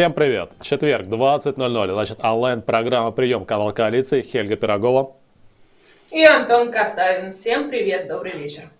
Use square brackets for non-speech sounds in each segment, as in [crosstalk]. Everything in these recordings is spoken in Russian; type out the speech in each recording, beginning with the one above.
Всем привет! Четверг, 20.00, значит, онлайн-программа «Прием» канал коалиции, Хельга Пирогова. И Антон Картавин. Всем привет, добрый вечер.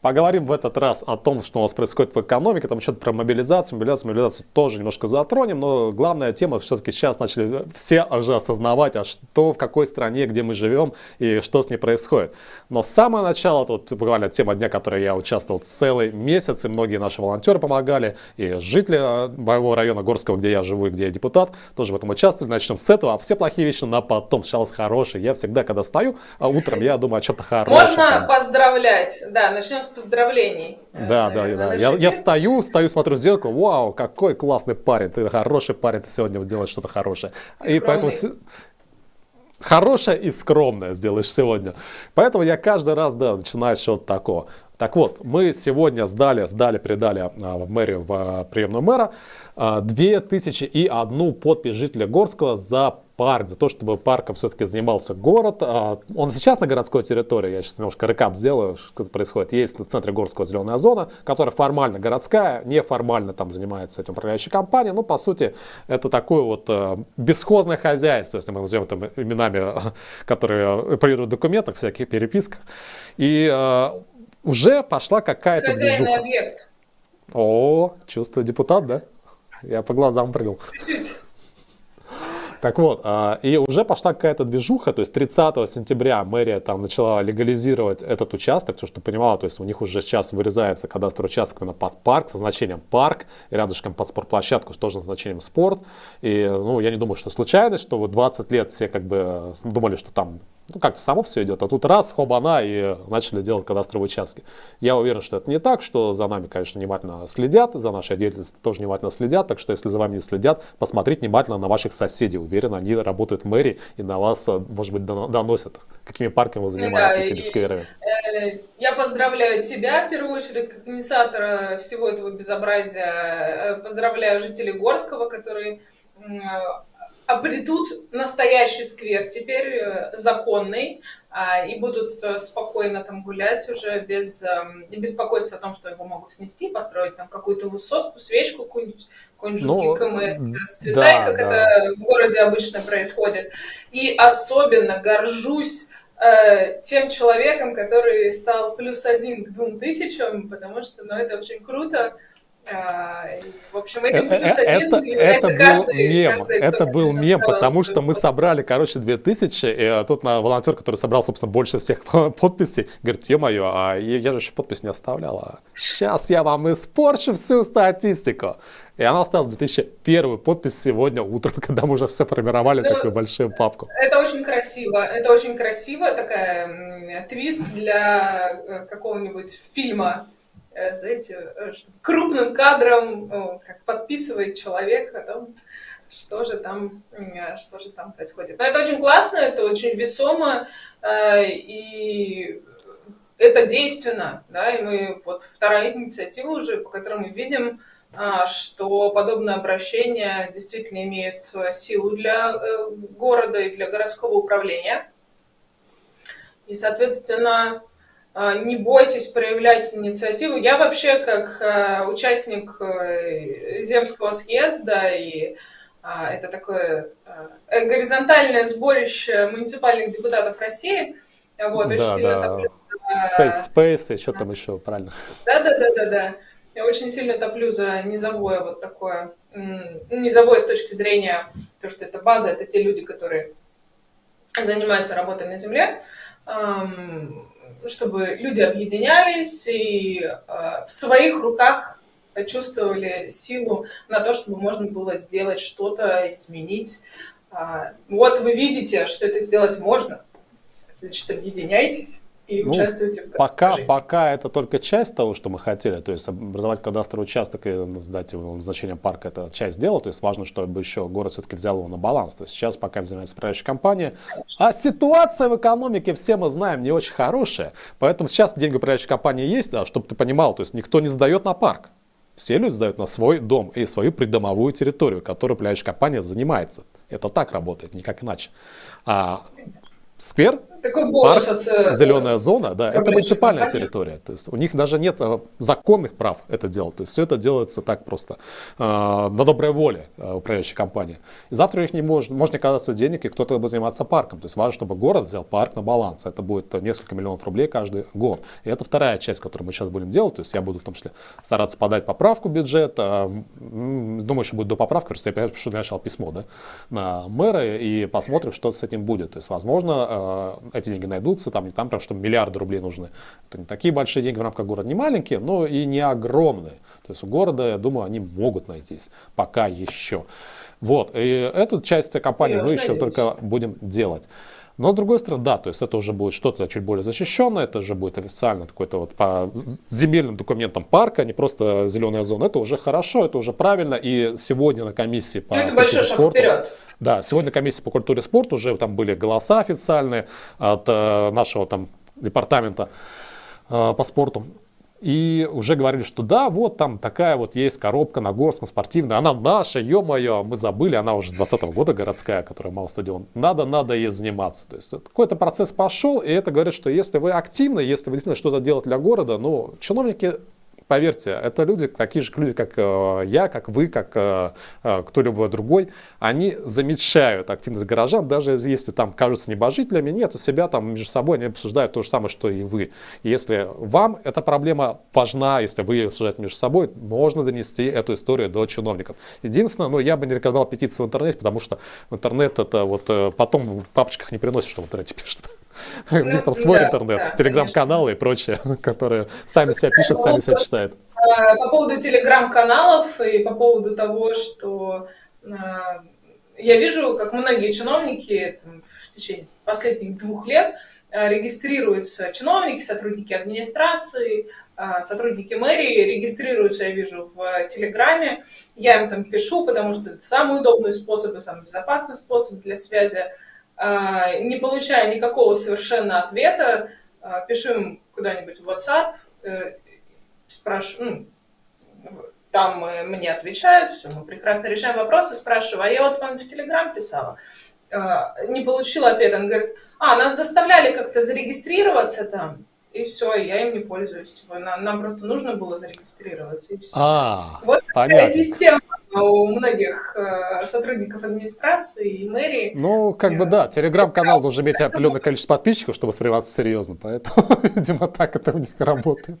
Поговорим в этот раз о том, что у нас происходит в экономике, там что-то про мобилизацию, мобилизацию, мобилизацию тоже немножко затронем, но главная тема все-таки сейчас начали все уже осознавать, а что, в какой стране, где мы живем и что с ней происходит. Но с самого начала, тут буквально тема дня, в которой я участвовал целый месяц, и многие наши волонтеры помогали, и жители э, моего района Горского, где я живу и где я депутат, тоже в этом участвовали. Начнем с этого, а все плохие вещи на потом, сначала с хорошей. Я всегда, когда стою а утром, я думаю о чем-то хорошем. Можно там. поздравлять, да, начнем с поздравлений. Да, да, да. Я, я встаю, встаю, смотрю в зеркало, вау, какой классный парень, ты хороший парень, ты сегодня делаешь что-то хорошее. И, и поэтому хорошее и скромное сделаешь сегодня. Поэтому я каждый раз, да, начинаю с чего-то такого. Так вот, мы сегодня сдали, сдали, передали а, в мэрию, в а, приемную мэра, а, 2001 подпись жителя Горского за парк, за то, чтобы парком все-таки занимался город. А, он сейчас на городской территории, я сейчас немножко рекап сделаю, что происходит. Есть в центре Горского зеленая зона, которая формально городская, неформально там занимается этим управляющая компания. Ну, по сути, это такое вот а, бесхозное хозяйство, если мы назовем там именами, [laughs] которые оперируют в документах, всяких переписках. И а, уже пошла какая-то движуха. объект. О, чувствую депутат, да? Я по глазам прыгал. Чуть-чуть. Так вот, а, и уже пошла какая-то движуха, то есть 30 сентября мэрия там начала легализировать этот участок, все, что понимала, то есть у них уже сейчас вырезается кадастровый участок именно под парк со значением парк, и рядышком под спортплощадку тоже со значением спорт. И, ну, я не думаю, что случайность, что вот 20 лет все как бы думали, что там ну, как-то само все идет. А тут раз, хоба-на, и начали делать кадастровые участки. Я уверен, что это не так, что за нами, конечно, внимательно следят, за нашей деятельностью тоже внимательно следят. Так что, если за вами не следят, посмотрите внимательно на ваших соседей. Уверен, они работают в мэрии и на вас, может быть, доносят, какими парками вы занимаетесь да, или скверами. Э, я поздравляю тебя, в первую очередь, как инициатора всего этого безобразия. Э, поздравляю жителей Горского, которые обретут настоящий сквер, теперь э, законный, а, и будут э, спокойно там гулять уже без эм, беспокойства о том, что его могут снести, построить там какую-то высотку, свечку, какую-нибудь какой-нибудь ну, КМС расцветай, да, как да. это в городе обычно происходит. И особенно горжусь э, тем человеком, который стал плюс один к двум тысячам, потому что ну, это очень круто. А, в общем, этим э, плюс один это, это был мем, каждый, это был мем, потому что мы собрали, короче, 2000, и а, тут на волонтер, который собрал, собственно, больше всех [laughs] подписей, говорит, ё-моё, а я же еще подпись не оставляла. Сейчас я вам испорчу всю статистику. И она оставила 2001 подпись сегодня утром, [laughs] когда мы уже все формировали ну, такую большую папку. Это очень красиво, это очень красиво, такая твист для э, какого-нибудь фильма Э, знаете, э, крупным кадром, как подписывает человек о что же там, что же там происходит. Но это очень классно, это очень весомо, э, и это действенно, да, и мы, вот вторая инициатива уже, по которой мы видим, что подобное обращение действительно имеет силу для города и для городского управления. И, соответственно, а, не бойтесь проявлять инициативу. Я вообще как а, участник э, Земского съезда, и это такое э, горизонтальное сборище муниципальных депутатов России, вот, да, очень сильно да. топлю за... Safe Space и что там еще, правильно? Да-да-да-да-да. Я очень сильно топлю за низовое вот такое, низовое с точки зрения, то, что это база, это те люди, которые занимаются работой на земле, чтобы люди объединялись и э, в своих руках чувствовали силу на то, чтобы можно было сделать что-то, изменить. А, вот вы видите, что это сделать можно, значит, объединяйтесь и ну, участвуйте в пока, жизни. пока это только часть того, что мы хотели, то есть образовать кадастровый участок и сдать его назначение парка, это часть дела, то есть важно, чтобы еще город все-таки взял его на баланс. То есть сейчас пока занимается управляющая компания, а ситуация в экономике, все мы знаем, не очень хорошая, поэтому сейчас деньги управляющей компании есть, да, чтобы ты понимал, то есть никто не сдает на парк. Все люди сдают на свой дом и свою придомовую территорию, которой управляющая компания занимается. Это так работает, никак иначе. А сквер Такой бонус парк, от... зеленая зона, да, это муниципальная компании. территория. То есть у них даже нет э, законных прав это делать. То есть все это делается так просто, э, на доброй воле э, управляющей компании. И завтра у них не может, может не оказаться денег, и кто-то будет заниматься парком. То есть важно, чтобы город взял парк на баланс. Это будет несколько миллионов рублей каждый год. И это вторая часть, которую мы сейчас будем делать. То есть я буду в том числе стараться подать поправку бюджета. Думаю, что будет до поправки, просто я понимаю, что я начал письмо да, на мэра, и посмотрим, что с этим будет. То есть, возможно, эти деньги найдутся, там не там прям, что миллиарды рублей нужны. Это не такие большие деньги в рамках города, не маленькие, но и не огромные. То есть у города, я думаю, они могут найтись, пока еще. Вот, и эту часть компании мы еще только будем делать. Но с другой стороны, да, то есть это уже будет что-то чуть более защищенное, это уже будет официально какой-то вот по земельным документам парка, не просто зеленая зона. Это уже хорошо, это уже правильно. И сегодня на комиссии по ну, это большой шаг спорту, вперед. Да, сегодня комиссия по культуре и спорту уже там были голоса официальные от э, нашего там департамента э, по спорту. И уже говорили, что да, вот там такая вот есть коробка на Горском спортивная, она наша, ё-моё, мы забыли, она уже 20 -го года городская, которая мало стадион. Надо, надо ей заниматься. То есть какой-то процесс пошел, и это говорит, что если вы активны, если вы действительно что-то делаете для города, ну, чиновники Поверьте, это люди, такие же люди, как э, я, как вы, как э, э, кто-либо другой. Они замечают активность горожан, даже если там кажутся небожителями, нет, у себя там между собой они обсуждают то же самое, что и вы. Если вам эта проблема важна, если вы ее обсуждаете между собой, можно донести эту историю до чиновников. Единственное, ну, я бы не рекомендовал петицию в интернете, потому что интернет это вот потом в папочках не приносит, что в интернете пишут. [laughs] У них там свой интернет, телеграм-каналы и прочее, [laughs] которые сами себя пишут, сами себя читают. А, по поводу телеграм-каналов и по поводу того, что а, я вижу, как многие чиновники там, в течение последних двух лет а, регистрируются чиновники, сотрудники администрации, сотрудники мэрии регистрируются, я вижу, в Телеграме. Я им там пишу, потому что это самый удобный способ и самый безопасный способ для связи не получая никакого совершенно ответа, а, пишу им куда-нибудь в WhatsApp, э, спрашиваю, ну, там мне отвечают, все, мы прекрасно решаем вопросы, спрашиваю, а я вот вам в Телеграм писала, не получила ответа, он говорит, а, нас заставляли как-то зарегистрироваться там, и все, я им не пользуюсь. Типа, нам, нам просто нужно было зарегистрироваться, и все. А, вот понятно. такая система у многих э, сотрудников администрации и мэрии. Ну, как бы да, телеграм-канал должен иметь определенное количество подписчиков, чтобы восприниматься серьезно, поэтому, [laughs] видимо, так это у них работает.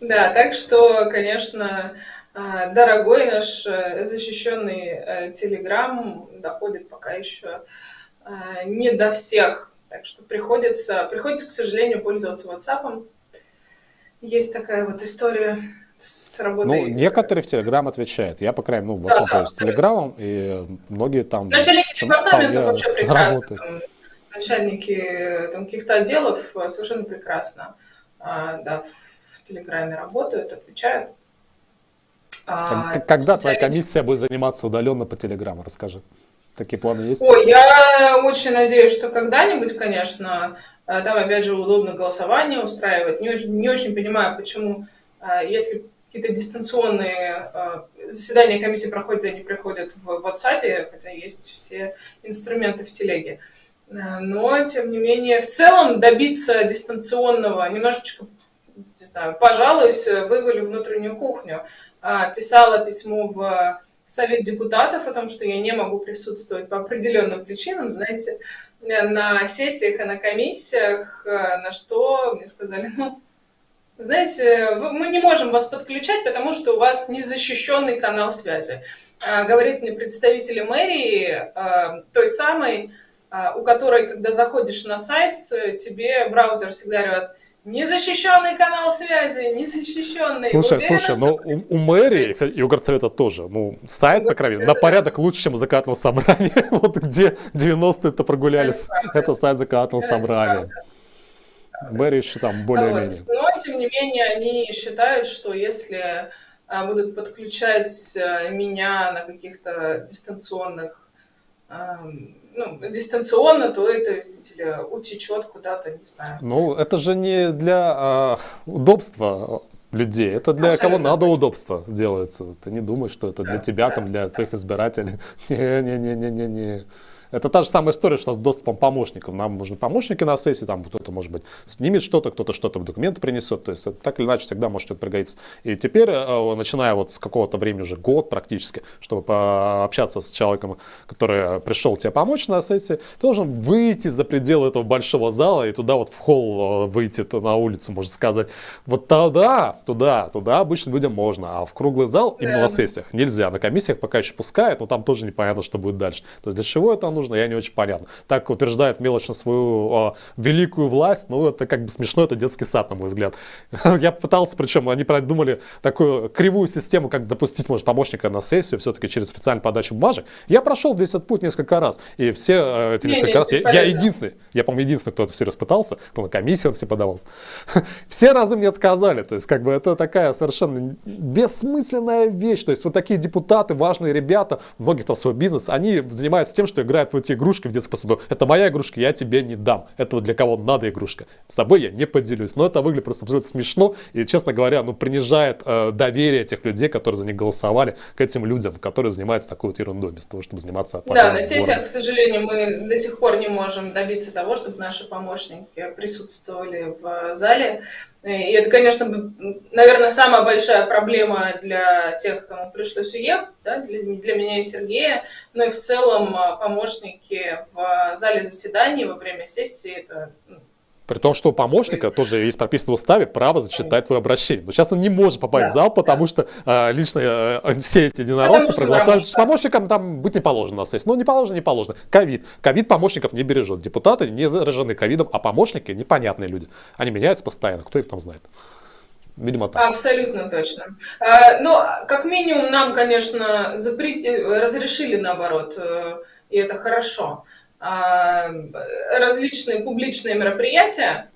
Да, так что, конечно, э, дорогой наш э, защищенный э, телеграм доходит пока еще не до всех так что приходится, приходится, к сожалению, пользоваться WhatsApp. Есть такая вот история с работой. Ну, некоторые в Телеграм отвечают. Я, по крайней мере, ну, в основном да, пользуюсь Телеграмом, и многие там... Начальники департамента вообще прекрасно. Там, начальники там, каких-то отделов совершенно прекрасно а, да, в Телеграме работают, отвечают. А, Когда твоя комиссия будет заниматься удаленно по Телеграму, расскажи. Такие планы есть? Ой, я очень надеюсь, что когда-нибудь, конечно, э, там опять же удобно голосование устраивать. Не очень, не очень понимаю, почему, э, если какие-то дистанционные э, заседания комиссии проходят, они проходят в WhatsApp, хотя есть все инструменты в телеге. Но, тем не менее, в целом добиться дистанционного, немножечко, не знаю, пожалуюсь, вывалю внутреннюю кухню. Писала письмо в совет депутатов о том, что я не могу присутствовать по определенным причинам, знаете, на сессиях и на комиссиях, э, на что мне сказали, ну, знаете, мы не можем вас подключать, потому что у вас незащищенный канал связи. А, говорит мне представитель мэрии, э, той самой, э, у которой, когда заходишь на сайт, тебе браузер всегда говорит, Незащищенный канал связи, незащищенный. Слушай, Уверена, слушай, но ну, у, у мэрии и у горсовета тоже, ну, сайт, по крайней мере, на порядок лучше, чем законодательного собрания. [laughs] вот где 90-е-то прогулялись, это сайт законодательного собрания. Мэрия еще там более-менее. Но, тем не менее, они считают, что если а, будут подключать а, меня на каких-то дистанционных ну, дистанционно, то это, видите ли, утечет куда-то, не знаю. Ну, это же не для а, удобства людей, это для Абсолютно кого надо удобства делается. Ты не думаешь, что это для тебя, да, там, для да. твоих избирателей. [laughs] Не-не-не-не-не-не. Это та же самая история, что с доступом помощников. Нам нужны помощники на сессии, там кто-то, может быть, снимет что-то, кто-то что-то в документы принесет. То есть так или иначе всегда может что-то пригодиться. И теперь, э, начиная вот с какого-то времени, уже год практически, чтобы пообщаться с человеком, который пришел тебе помочь на сессии, ты должен выйти за пределы этого большого зала и туда вот в холл э, выйти на улицу, можно сказать. Вот тогда, туда, туда обычно людям можно, а в круглый зал именно на сессиях нельзя. На комиссиях пока еще пускают, но там тоже непонятно, что будет дальше. То есть для чего это нужно, я не очень понятно. Так утверждает мелочно свою о, великую власть, ну это как бы смешно, это детский сад, на мой взгляд. [laughs] Я пытался, причем они продумали такую кривую систему, как допустить, может, помощника на сессию, все-таки через официальную подачу бумажек. Я прошел весь этот путь несколько раз, и все э, эти несколько не, раз, я, я единственный, я, по-моему, единственный, кто это все распытался, кто на комиссию все подавался. [laughs] Все разы мне отказали, то есть как бы это такая совершенно бессмысленная вещь, то есть вот такие депутаты, важные ребята, многих там свой бизнес, они занимаются тем, что играют в эти игрушки в детском саду. Это моя игрушка, я тебе не дам. Это вот для кого надо игрушка. С тобой я не поделюсь. Но это выглядит просто абсолютно смешно и, честно говоря, ну принижает э, доверие тех людей, которые за них голосовали, к этим людям, которые занимаются такой вот ерундой, вместо того, чтобы заниматься... Да, на сессиях, к сожалению, мы до сих пор не можем добиться того, чтобы наши помощники присутствовали в зале. И это, конечно, наверное, самая большая проблема для тех, кому пришлось уехать, да, для, для меня и Сергея, но и в целом а, помощники в зале заседаний во время сессии это ну, при том, что у помощника тоже есть прописано в уставе право зачитать твое обращение. Но сейчас он не может попасть да, в зал, потому да. что а, лично а, все эти единороссы проголосовали, что помощникам там быть не положено на сессии. Ну, не положено, не положено. Ковид. Ковид помощников не бережет. Депутаты не заражены ковидом, а помощники непонятные люди. Они меняются постоянно. Кто их там знает? Видимо, так. Абсолютно точно. А, но, как минимум, нам, конечно, запрет... разрешили наоборот, э, и это хорошо. А, различные публичные мероприятия,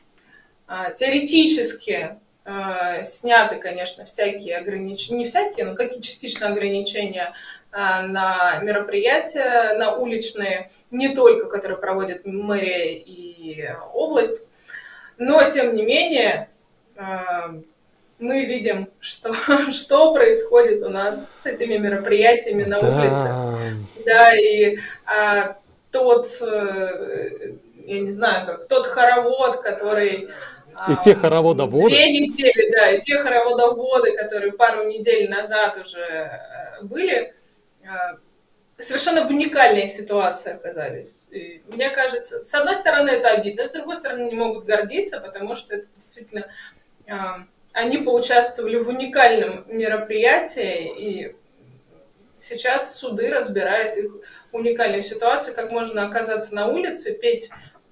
а, теоретически а, сняты, конечно, всякие ограничения, не всякие, но какие частично ограничения на мероприятия, на уличные, не только, которые проводят мэрия и область, но, тем не менее, мы видим, что, [laughs] что происходит у нас с этими мероприятиями на да. улице. Да, и тот, э, я не знаю, как тот хоровод, который... И те хороводоводы. Две недели, да, и те хороводоводы, которые пару недель назад уже э, были, э, совершенно в уникальной ситуации оказались. И мне кажется, с одной стороны это обидно, с другой стороны не могут гордиться, потому что это действительно они поучаствовали в уникальном мероприятии, и сейчас суды разбирают их уникальную ситуацию, как можно оказаться на улице, петь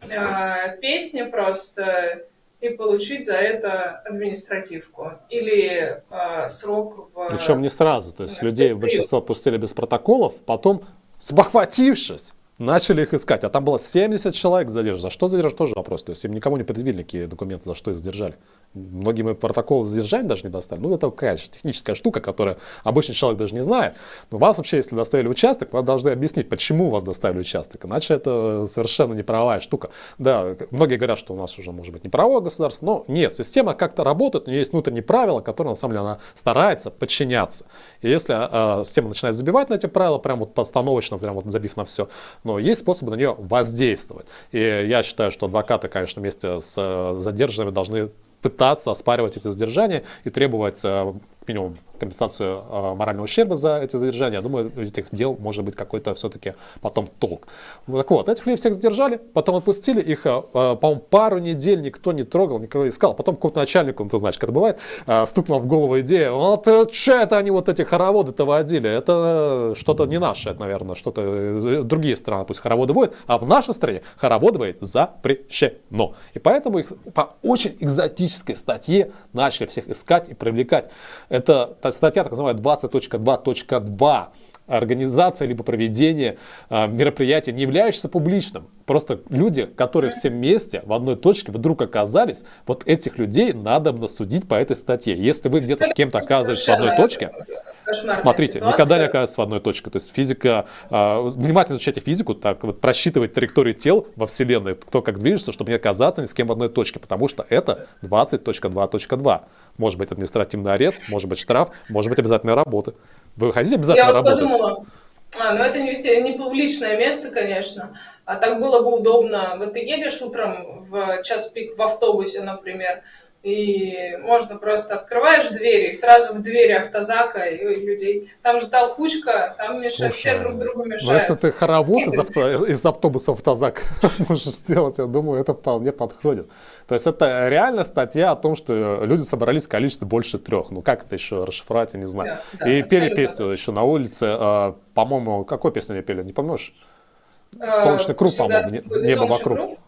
э, песни просто и получить за это административку или э, срок в... Причем не сразу, то есть людей в большинство отпустили без протоколов, потом, спохватившись, начали их искать. А там было 70 человек задержано. За что задержать, тоже вопрос. То есть им никому не предъявили какие документы, за что их задержали. Многим и протокол задержания даже не достали. Ну, это какая техническая штука, которая обычный человек даже не знает. Но вас вообще, если доставили участок, вы должны объяснить, почему вас доставили участок. Иначе это совершенно неправая штука. Да, многие говорят, что у нас уже может быть неправое государство, но нет, система как-то работает, у нее есть внутренние правила, которые на самом деле она старается подчиняться. И если э, система начинает забивать на эти правила, прям вот постановочно, прям вот забив на все, но есть способы на нее воздействовать. И я считаю, что адвокаты, конечно, вместе с э, задержанными должны пытаться оспаривать эти задержания и требовать э, минимум компенсацию э, морального ущерба за эти задержания. Я думаю, этих дел может быть какой-то все-таки потом толк. Так вот, этих людей всех задержали, потом отпустили, их, э, по-моему, пару недель никто не трогал, никого не искал. Потом какому-то начальнику, ну, ты знаешь, как это бывает, э, стукнула в голову идея, вот что это они вот эти хороводы-то водили? Это что-то не наше, это, наверное, что-то э, другие страны пусть хороводы водят, а в нашей стране хороводы водить запрещено. И поэтому их по очень экзотической статье начали всех искать и привлекать. Это статья так называемая 20.2.2 организация либо проведение э, мероприятия, не являющееся публичным. Просто люди, которые все вместе в одной точке вдруг оказались, вот этих людей надо судить по этой статье. Если вы где-то с кем-то оказываетесь в одной точке, Смотрите, ситуация. никогда не оказывается в одной точке. То есть физика, э, внимательно изучайте физику, так вот просчитывать траекторию тел во Вселенной, кто как движется, чтобы не оказаться ни с кем в одной точке, потому что это 20.2.2. Может быть административный арест, может быть штраф, может быть обязательная работа. Вы хотите обязательно Я работать? подумала, А, ну это не, не публичное место, конечно. А так было бы удобно. Вот ты едешь утром в час пик в автобусе, например, и можно просто открываешь двери, и сразу в двери автозака и людей. Там же толкучка, там мешают, все друг другу мешают. Ну, если ты хоровод из, авто, из автобуса в автозак [laughs] сможешь сделать, я думаю, это вполне подходит. То есть это реально статья о том, что люди собрались в количестве больше трех. Ну как это еще расшифровать, я не знаю. Да, да, и пели песню еще на улице. А, по-моему, какой песню они пели, не помнишь? А, Солнечный круг, по-моему, небо вокруг. Круг?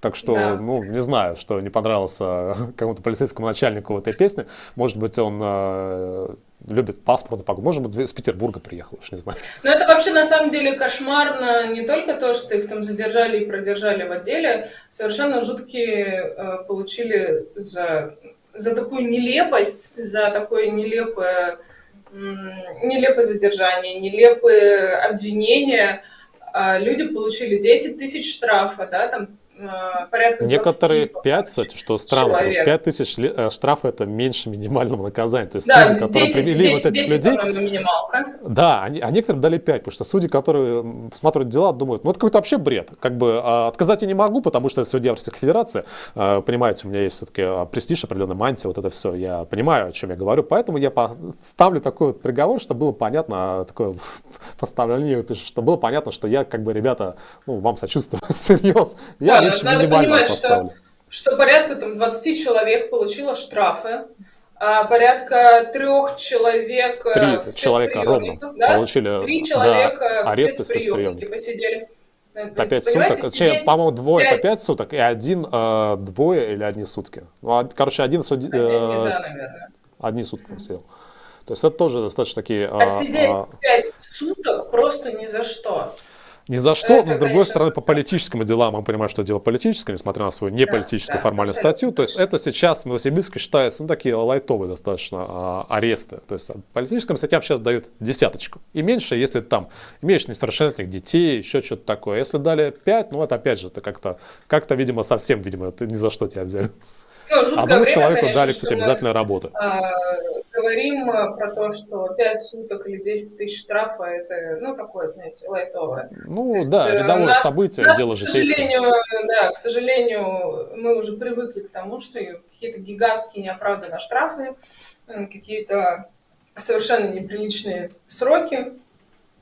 Так что, да. ну, не знаю, что не понравился [laughs] кому-то полицейскому начальнику этой песни. Может быть, он э, любит паспорт, может быть, из Петербурга приехал, уж не знаю. Но это вообще на самом деле кошмарно. Не только то, что их там задержали и продержали в отделе, совершенно жуткие э, получили за, за такую нелепость, за такое нелепое, нелепое задержание, нелепые обвинения. А люди получили 10 тысяч штрафа, да, там порядка Некоторые 5, кстати, что странно, человек. потому что 5 тысяч э, штрафа это меньше минимального наказания. То есть да, судьи, которые 10, привели 10, вот этих 10, людей... Да, они, а некоторым дали 5, потому что судьи, которые смотрят дела, думают, ну это какой-то вообще бред. Как бы а, отказать я не могу, потому что я судья Российской Федерации. А, понимаете, у меня есть все-таки а, престиж, определенная мантия, вот это все. Я понимаю, о чем я говорю, поэтому я ставлю такой вот приговор, чтобы было понятно, такое [laughs] поставление, чтобы было понятно, что я как бы, ребята, ну, вам сочувствую, [laughs] всерьез. Я да, надо понимать, что, что порядка там, 20 человек получило штрафы, а порядка трех человек э, Три в человека ровно да? получили Три человека да, аресты спецприемники посидели. По 5 суток. По-моему, двое 5... по 5 суток и один э, двое или одни сутки. Ну, а, короче, один суд... Один, э, да, одни сутки сидел. То есть это тоже достаточно такие... Отсидеть а, 5 а, суток просто ни за что. Ни за что, это, но с другой конечно, стороны, по политическим делам мы понимаем, что дело политическое, несмотря на свою неполитическую да, формальную абсолютно. статью. То есть это сейчас в Новосибирске считается, ну, такие лайтовые достаточно а, аресты. То есть политическим статьям сейчас дают десяточку. И меньше, если там имеешь несовершеннолетних детей, еще что-то такое. Если дали пять, ну, это опять же, это как-то, как-то, видимо, совсем, видимо, это ни за что тебя взяли. Ну, Одному время, человеку конечно, дали, кстати, обязательно работу. А, говорим э, про то, что 5 суток или 10 тысяч штрафа, это, ну, такое, знаете, лайтовое. Ну, есть, да, э, рядовое нас, событие, нас, дело. К сожалению, да, к сожалению, мы уже привыкли к тому, что какие-то гигантские неоправданные штрафы, какие-то совершенно неприличные сроки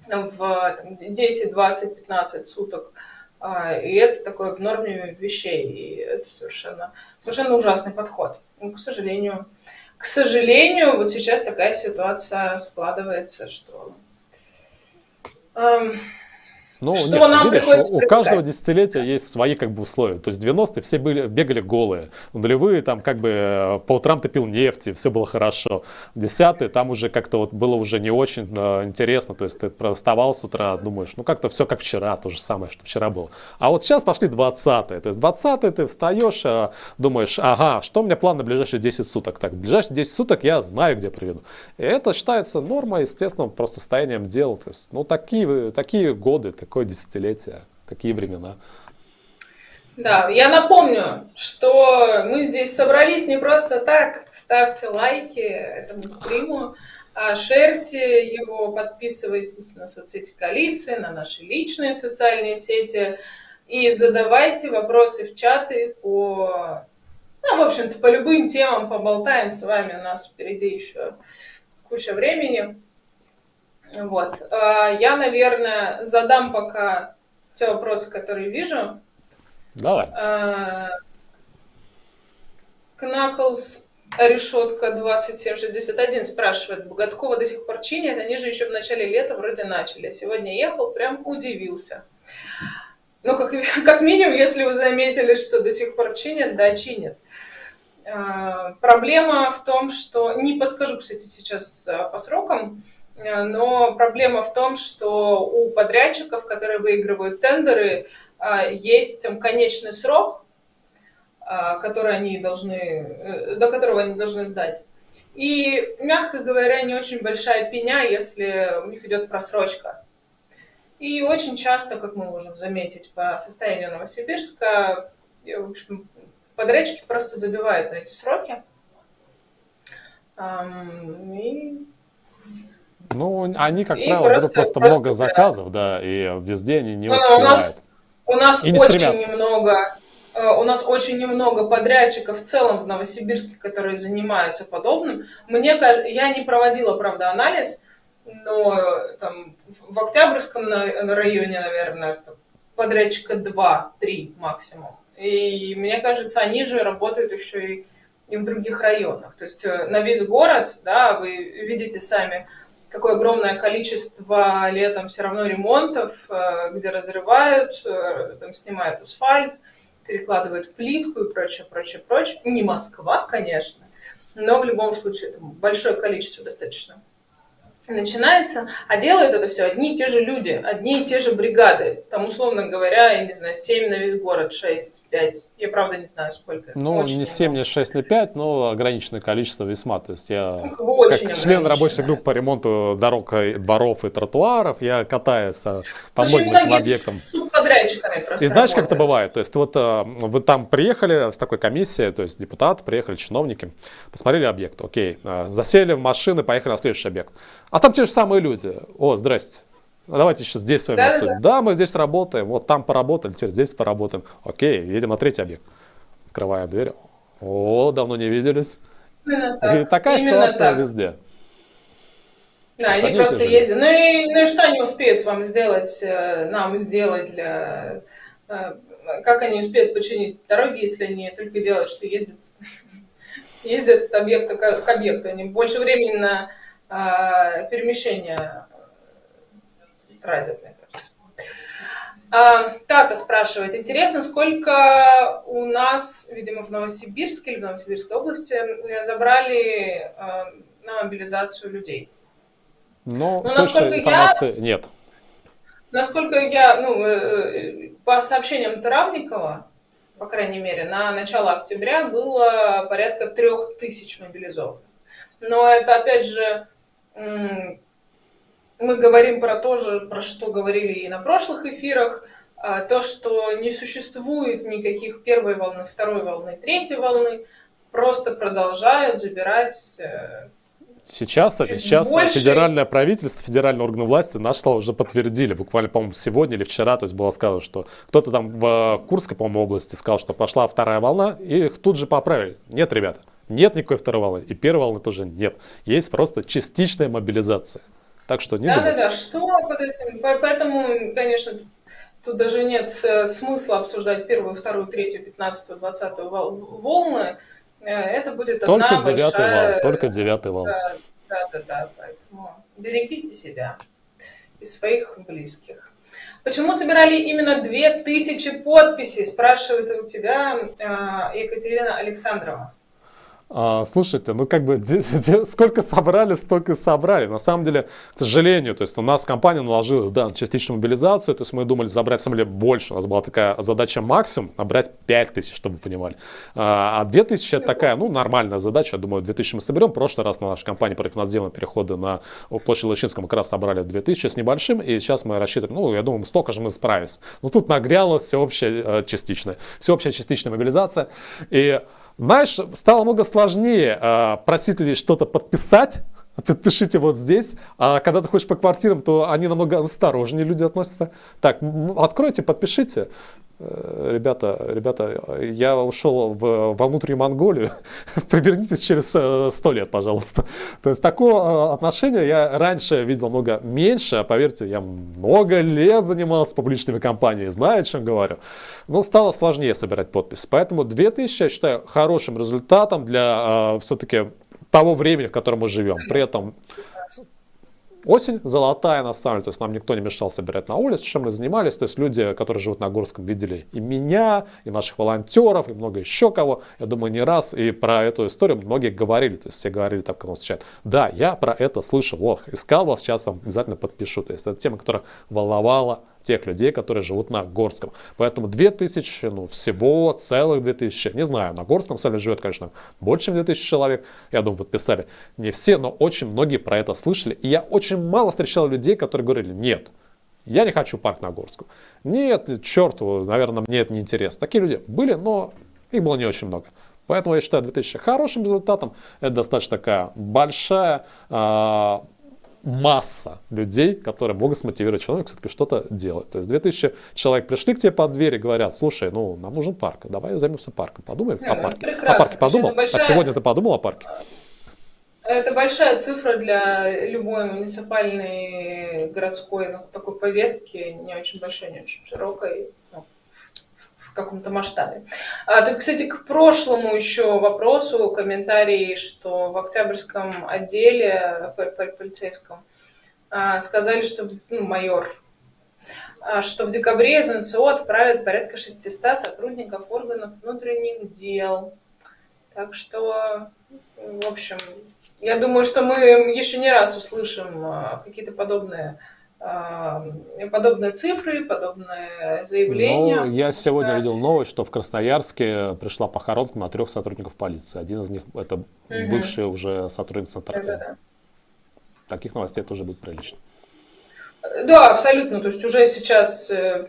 в там, 10, 20, 15 суток – а, и это такое в норме вещей. И это совершенно, совершенно ужасный подход. Ну, к сожалению, к сожалению, вот сейчас такая ситуация складывается, что эм, ну, что нет, нам видишь, приходится у, у каждого десятилетия есть свои как бы условия. То есть 90-е все были, бегали голые. Нулевые там как бы э, по утрам ты пил нефть, и все было хорошо. Десятые там уже как-то вот было уже не очень э, интересно. То есть ты вставал с утра, думаешь, ну как-то все как вчера, то же самое, что вчера было. А вот сейчас пошли 20-е. То есть 20-е ты встаешь, э, думаешь, ага, что у меня план на ближайшие 10 суток? Так, ближайшие 10 суток я знаю, где приведу. И это считается нормой, естественно, просто состоянием дел. То есть, ну такие, такие годы, такое десятилетие, такие времена. Да, я напомню, что мы здесь собрались не просто так. Ставьте лайки этому стриму, а шерьте его, подписывайтесь на соцсети коалиции, на наши личные социальные сети и задавайте вопросы в чаты по, ну, в общем-то, по любым темам поболтаем с вами. У нас впереди еще куча времени. Вот. А, я, наверное, задам пока те вопросы, которые вижу. Давай. Кнаклс решетка 2761 спрашивает, Боготкова до сих пор чинят, они же еще в начале лета вроде начали. Сегодня ехал, прям удивился. Ну, как, [laughs] как минимум, если вы заметили, что до сих пор чинят, да, чинят. А, проблема в том, что, не подскажу, кстати, сейчас по срокам, Э, но проблема в том, что у подрядчиков, которые выигрывают тендеры, э, есть конечный срок, э, который они должны, до которого они должны сдать. И, мягко говоря, не очень большая пеня, если у них идет просрочка. И очень часто, как мы можем заметить по состоянию Новосибирска, в общем, подрядчики просто забивают на эти сроки. И Ну, они, как и правило, просто, просто, просто много заказов, да, и везде они не успевают. У нас, у нас и очень стремятся. немного Э, у нас очень немного подрядчиков в целом в Новосибирске, которые занимаются подобным. Мне я не проводила, правда, анализ, но там в Октябрьском районе, наверное, подрядчика 2-3 максимум. И мне кажется, они же работают еще и, и в других районах. То есть э, на весь город, да, вы видите сами, какое огромное количество летом все равно ремонтов, э, где разрывают, там снимают асфальт, перекладывают плитку и прочее, прочее, прочее. Не Москва, конечно, но в любом случае это большое количество достаточно начинается, а делают это все одни и те же люди, одни и те же бригады. Там, условно говоря, я не знаю, 7 на весь город, 6, 5. Я правда не знаю, сколько. Ну, Очень не 7, не 6, не 5, но ограниченное количество весьма. То есть я, как член рабочей группы по ремонту дорог, дворов и тротуаров, я катаюсь по Очень многим этим объектам. С субподрядчиками просто И знаешь, работают. как это бывает? То есть вот э, вы там приехали с такой комиссией, то есть депутаты приехали, чиновники, посмотрели объект, окей, э, засели в машины, поехали на следующий объект. А там те же самые люди. О, здрасте. Давайте еще здесь с вами да, обсудим. Да, да, мы здесь работаем. Вот там поработали, теперь здесь поработаем. Окей, едем на третий объект. Открываем дверь. О, давно не виделись. Именно так. И такая Именно ситуация так. везде. Да, они просто ездят. Ну и, ну и что они успеют вам сделать, э, нам сделать для... Э, как они успеют починить дороги, если они только делают, что ездят, [laughs] ездят от объекта к объекту. Они больше времени на а, перемещения тратят, мне кажется. А, Тата спрашивает, интересно, сколько у нас, видимо, в Новосибирске или в Новосибирской области забрали а, на мобилизацию людей? Но, Но точной информации я, нет. Насколько я, ну, э, э, по сообщениям Таравникова, по крайней мере, на начало октября было порядка трех тысяч мобилизованных. Но это, опять же, мы говорим про то же, про что говорили и на прошлых эфирах, а, то, что не существует никаких первой волны, второй волны, третьей волны, просто продолжают забирать э, Сейчас, сейчас больше... федеральное правительство, федеральные органы власти наши слова уже подтвердили. Буквально, по-моему, сегодня или вчера, то есть было сказано, что кто-то там в Курской, по-моему, области сказал, что пошла вторая волна, и их тут же поправили. Нет, ребята, нет никакой второй волны. И первой волны тоже нет. Есть просто частичная мобилизация. Так что не Да, думайте. да, да. Что под этим? Поэтому, конечно, тут даже нет э, смысла обсуждать первую, вторую, третью, пятнадцатую, двадцатую волны. Э, это будет только одна девятый большая... вал, только девятый вал. Да, да, да, да. Поэтому берегите себя и своих близких. Почему собирали именно 2000 подписей, спрашивает у тебя э, Екатерина Александрова. А, слушайте, ну как бы сколько собрали, столько и собрали. На самом деле, к сожалению, то есть у нас компания наложилась да, частичную мобилизацию, то есть мы думали забрать, деле, больше. У нас была такая задача максимум, набрать 5 тысяч, чтобы вы понимали. А 2 тысячи это такая, ну, нормальная задача. Я думаю, 2000 мы соберем. В прошлый раз на нашей компании по рефинансированию перехода на площадь Лучинском как раз собрали 2000 с небольшим, и сейчас мы рассчитываем, ну, я думаю, столько же мы справимся. Но тут нагряла всеобщая э, частичная, всеобщая частичная мобилизация. И знаешь, стало много сложнее э, просить людей что-то подписать, [laughs] подпишите вот здесь. А когда ты ходишь по квартирам, то они намного осторожнее люди относятся. Так, откройте, подпишите. Э, ребята, ребята, я ушел в, во внутреннюю Монголию, [laughs] повернитесь через э, сто лет, пожалуйста. [laughs] То есть такого э, отношения я раньше видел много меньше, а поверьте, я много лет занимался публичными компаниями, знаю, о чем говорю. Но стало сложнее собирать подписи. Поэтому 2000 я считаю хорошим результатом для все-таки того времени, в котором мы живем. При этом осень золотая на самом деле, то есть нам никто не мешал собирать на улице, чем мы занимались, то есть люди, которые живут на Горском, видели и меня, и наших волонтеров, и много еще кого, я думаю, не раз, и про эту историю многие говорили, то есть все говорили так, когда встречают, да, я про это слышал, вот, искал вас, сейчас вам обязательно подпишу, то есть это тема, которая волновала тех людей, которые живут на Горском. Поэтому 2000, ну всего целых 2000, не знаю, на Горском самом живет, конечно, больше, чем 2000 человек, я думаю, подписали. Не все, но очень многие про это слышали. И я очень мало встречал людей, которые говорили, нет, я не хочу парк на Горском. Нет, черт, наверное, мне это не интересно. Такие люди были, но их было не очень много. Поэтому я считаю 2000 хорошим результатом. Это достаточно такая большая, э, масса людей, которые могут смотивировать человека все-таки что-то делать. То есть 2000 человек пришли к тебе под дверь и говорят, слушай, ну нам нужен парк, давай займемся парком, подумаем Не, о ну, парке. прекрасно. О парке подумал? Большая- А сегодня ты подумал о парке? Это большая цифра для любой муниципальной городской ну, такой повестки, не очень большой, не очень широкой, в каком-то масштабе. А, тут, кстати, к прошлому еще вопросу, комментарий, что в Октябрьском отделе по- по- полицейском а, сказали, что ну, майор, а, что в декабре из НСО отправят порядка 600 сотрудников органов внутренних дел. Так что, в общем, я думаю, что мы еще не раз услышим а, какие-то подобные, подобные цифры, подобные заявления. Ну, я сегодня Да. видел новость, что в Красноярске пришла похоронка на трех сотрудников полиции. Один из них это Мгм. бывший уже сотрудник Центра. Да-да-да. Таких новостей тоже будет прилично. Да, абсолютно. То есть уже сейчас, э,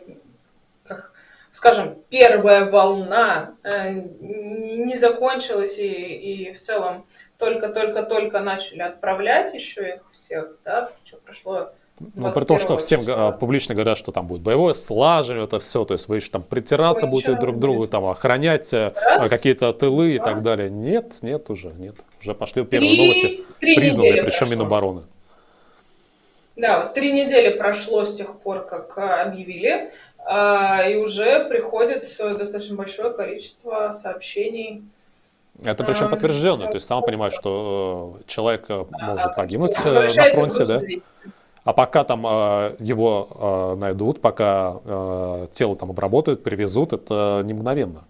как скажем, первая волна э, не закончилась, и, и в целом только-только-только начали отправлять еще их всех, да, что прошло Ну, при том, что 21 всем числа. а, публично говорят, что там будет боевое слаживание, это все, то есть вы еще там притираться Ой, будете друг к другу, там охранять э, какие-то тылы и два. так далее. Нет, нет уже, нет. Уже пошли первые Три, новости, три признанные, причем прошло. Минобороны. Да, вот три недели прошло с тех пор, как а, объявили, а, и уже приходит э, достаточно большое количество сообщений. Это причем А, подтвержденно, то есть сама понимаешь, что э, человек а, может погибнуть на фронте, да. А пока там э, его э, найдут, пока э, тело там обработают, привезут, это не мгновенно.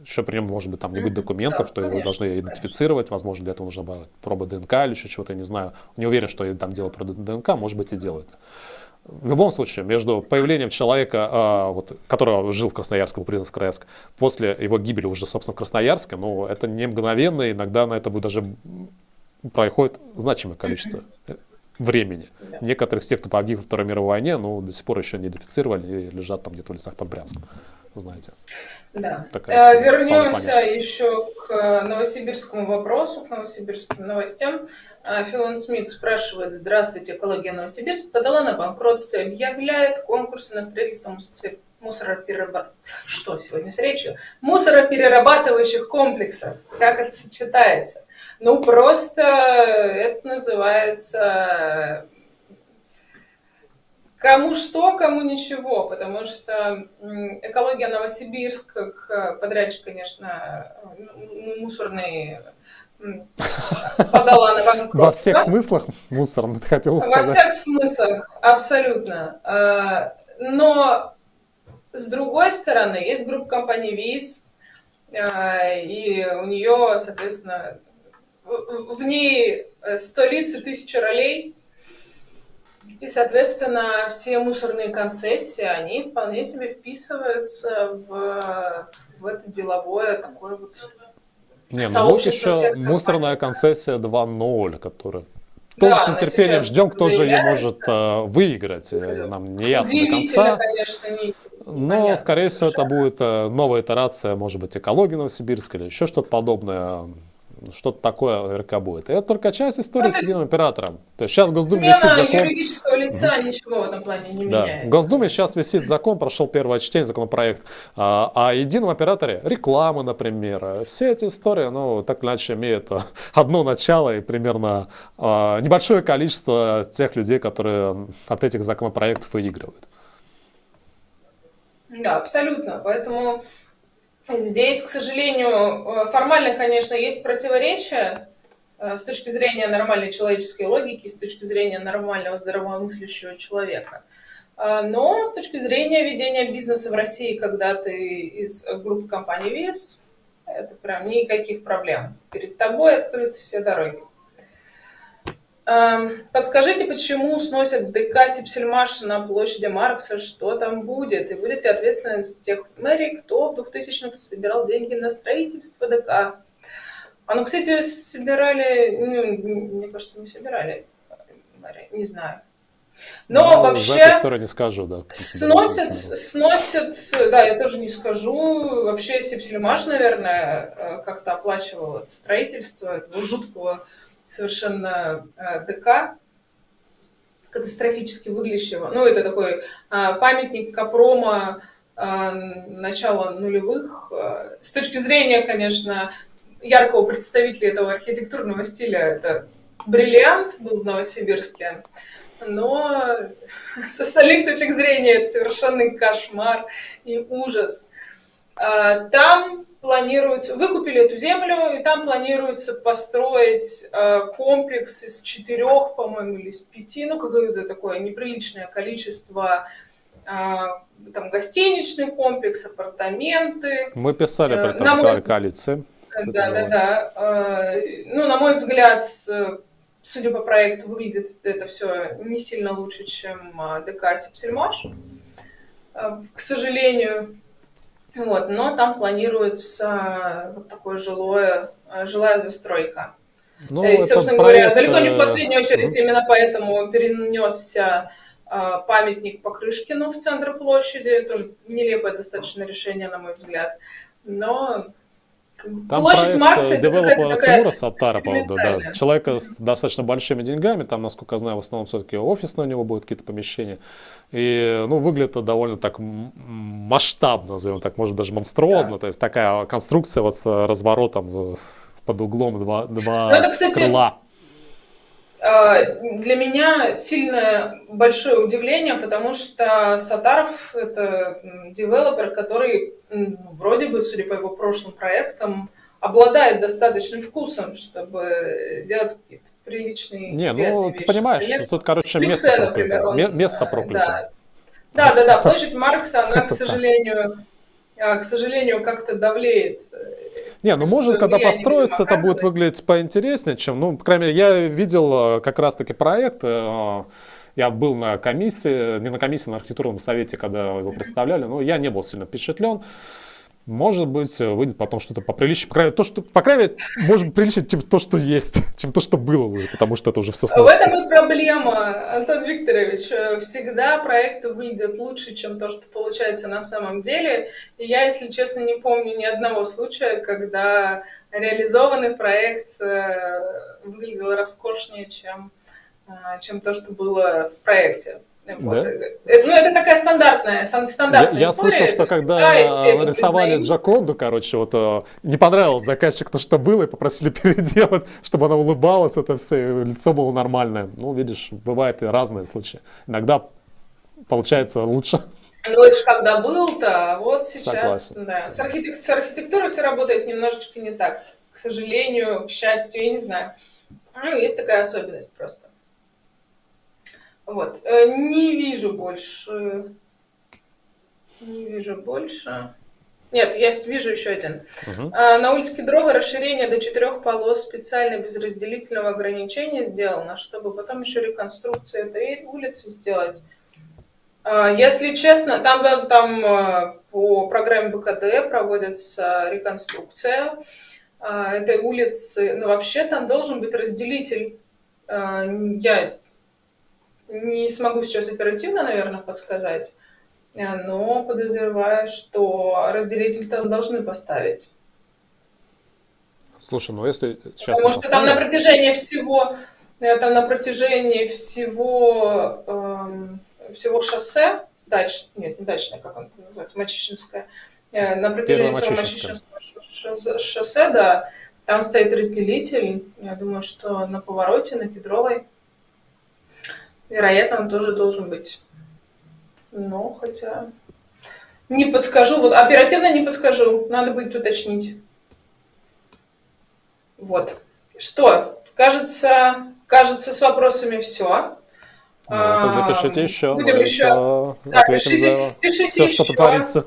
Еще при нем может быть там не быть документов, Да, что его конечно, должны идентифицировать, возможно, для этого нужна была проба ДНК или еще чего-то, я не знаю. Не уверен, что там дело про ДНК, может быть и делают. В любом случае, между появлением человека, а, вот, который жил в Красноярске, был признан в Красноярск, после его гибели уже, собственно, в Красноярске, ну, это не мгновенно, иногда на это будет даже проходит значимое количество э, времени. Да. Некоторых из тех, кто погиб во Второй мировой войне, ну, до сих пор еще не идентифицировали и лежат там где-то в лесах под Брянском. Знаете. Да. Такая Э, история, вполне Вернемся еще к э, новосибирскому вопросу, к новосибирским новостям. Э, Филон Смит спрашивает, здравствуйте, экология Новосибирск подала на банкротство и объявляет конкурсы на строительство мусор- мусороперераб- Что сегодня с речью? Мусороперерабатывающих комплексов. Как это сочетается? Ну, просто это называется Кому что, кому ничего, потому что экология Новосибирск, как подрядчик, конечно, м- мусорный подала на банкротство. Во всех смыслах мусорно, ты хотел Во сказать. всех смыслах, абсолютно. Э, Но с другой стороны, есть группа компаний ВИЗ, э, и у нее, соответственно, в ней э, 100 лиц и 1000 ролей, и, соответственно, все мусорные концессии, они вполне себе вписываются в, в это деловое такое вот... Не, ну вот еще мусорная концессия 2.0, которая Да, тоже с нетерпением ждем, кто же ее может э, выиграть. Э, Нам не ясно до конца. конечно, не... Но, Понятно скорее всего, это будет э, новая итерация, может быть, экологии Новосибирска или еще что-то подобное. Что-то такое наверняка будет. И это только часть истории Ну, с единым оператором. То есть сейчас в Госдуме висит закон. юридического лица ничего в этом плане не Да. В меняет. Госдуме сейчас висит закон, прошел первое чтение, законопроект а, о едином операторе рекламы, например. Все эти истории, ну, так или иначе, имеют [laughs] одно начало и примерно а, небольшое количество тех людей, которые от этих законопроектов выигрывают. Да, абсолютно. Поэтому здесь, к сожалению, э, формально, конечно, есть противоречия э, с точки зрения нормальной человеческой логики, с точки зрения нормального здравомыслящего человека. А, Но с точки зрения ведения бизнеса в России, когда ты из группы компаний ВИС, это прям никаких проблем. Перед тобой открыты все дороги. Эм, Подскажите, почему сносят ДК Сипсельмаш на площади Маркса? Что там будет? И будет ли ответственность тех мэрий, кто в 2000-х собирал деньги на строительство ДК? А ну, кстати, собирали, ну, мне кажется, не собирали не знаю. Но Ну, вообще... За эту не скажу, да. Сносят, сносят, да, я тоже не скажу. Вообще Сипсельмаш, наверное, э, как-то оплачивал строительство этого жуткого совершенно э, ДК. катастрофически выглядящего. Ну, это такой а, памятник Капрома а, начала нулевых. С точки зрения, конечно, яркого представителя этого архитектурного стиля, это бриллиант был в Новосибирске, но с остальных точек зрения это совершенный кошмар и ужас. Там планируется, выкупили эту землю, и там планируется построить э, комплекс из четырех, по-моему, или из пяти, ну, какое-то такое неприличное количество э, там гостиничный комплекс, апартаменты. Мы писали про это на мой... Да, да, да. Ну, на мой взгляд, э, судя по проекту, выглядит это все не сильно лучше, чем ДК Сепсельмаш. К сожалению, вот, но там планируется вот такое жилое, э, жилая застройка. Ну, и, собственно проект... говоря, далеко не в последнюю очередь mm-hmm. именно поэтому перенесся э, памятник Покрышкину в центр площади. Тоже нелепое достаточно решение, на мой взгляд. Но там Площадь Маркса девелопера Тимура Саттара, поводу, да, человека с достаточно большими деньгами, там, насколько я знаю, в основном все-таки офисные у него будут какие-то помещения, и, ну, выглядит это довольно так масштабно, назовем так, может даже монструозно, да. то есть такая конструкция вот с разворотом под углом два, два ну, это, кстати, крыла. А, для меня сильно большое удивление, потому что Сатаров – это девелопер, который вроде бы, судя по его прошлым проектам, обладает достаточным вкусом, чтобы делать какие-то приличные Не, ну вещи. ты понимаешь, например, тут, короче, место проклято. Например, он, место проклято. Да, да, да, площадь Маркса, она, [laughs] к сожалению, а, к сожалению, как-то давлеет э, не, ну может, когда построится, это будет выглядеть поинтереснее, чем, ну, по крайней мере, я видел э, как раз-таки проект, э, я был на комиссии, не на комиссии, на архитектурном совете, когда его представляли, но я не был сильно впечатлен. Может быть, выйдет потом что-то поприличнее. По крайней мере, то, что, по крайней мере, может приличнее, чем то, что есть, [laughs] чем то, что было уже, потому что это уже все сносится. В этом и проблема, Антон Викторович. Всегда проекты выглядят лучше, чем то, что получается на самом деле. И я, если честно, не помню ни одного случая, когда реализованный проект э, выглядел роскошнее, чем, э, чем то, что было в проекте. Вот. Да? Ну, это такая стандартная, стандартная я, история. Я слышал, что когда рисовали Джаконду, короче, вот э, не понравилось заказчик то, что было, и попросили [laughs] переделать, чтобы она улыбалась, это все, лицо было нормальное. Ну, видишь, бывают и разные случаи. Иногда получается лучше. Ну, это же когда был-то, а вот сейчас, Согласен. да. С, архитек... с архитектурой все работает немножечко не так, к сожалению, к счастью, я не знаю. Ну, есть такая особенность просто. Вот. Э, не вижу больше. Не вижу больше. Нет, я вижу еще один. Угу. На улице Кедрова расширение до четырех полос специально без разделительного ограничения сделано, чтобы потом еще реконструкцию этой улицы сделать. А, если честно, там, там э, по программе БКД проводится реконструкция этой улицы. Но вообще там должен быть разделитель. Я не смогу сейчас оперативно, наверное, подсказать, э, но подозреваю, что разделитель там должны поставить. Слушай, ну если сейчас... Потому что там на протяжении всего, э, там на протяжении всего, эм, всего шоссе, дач, нет, не дачное, как оно называется, Мачищинское, э, на протяжении всего Мачищинского шоссе, да, там стоит разделитель, я думаю, что на повороте, на Кедровой, Вероятно, он тоже должен быть. Но хотя... Не подскажу, вот оперативно не подскажу, надо будет уточнить. Вот. Что? Кажется, кажется, с вопросами все. Ну, тогда пишите еще. Будем еще. Да, пишите, пишите все, еще. что творится.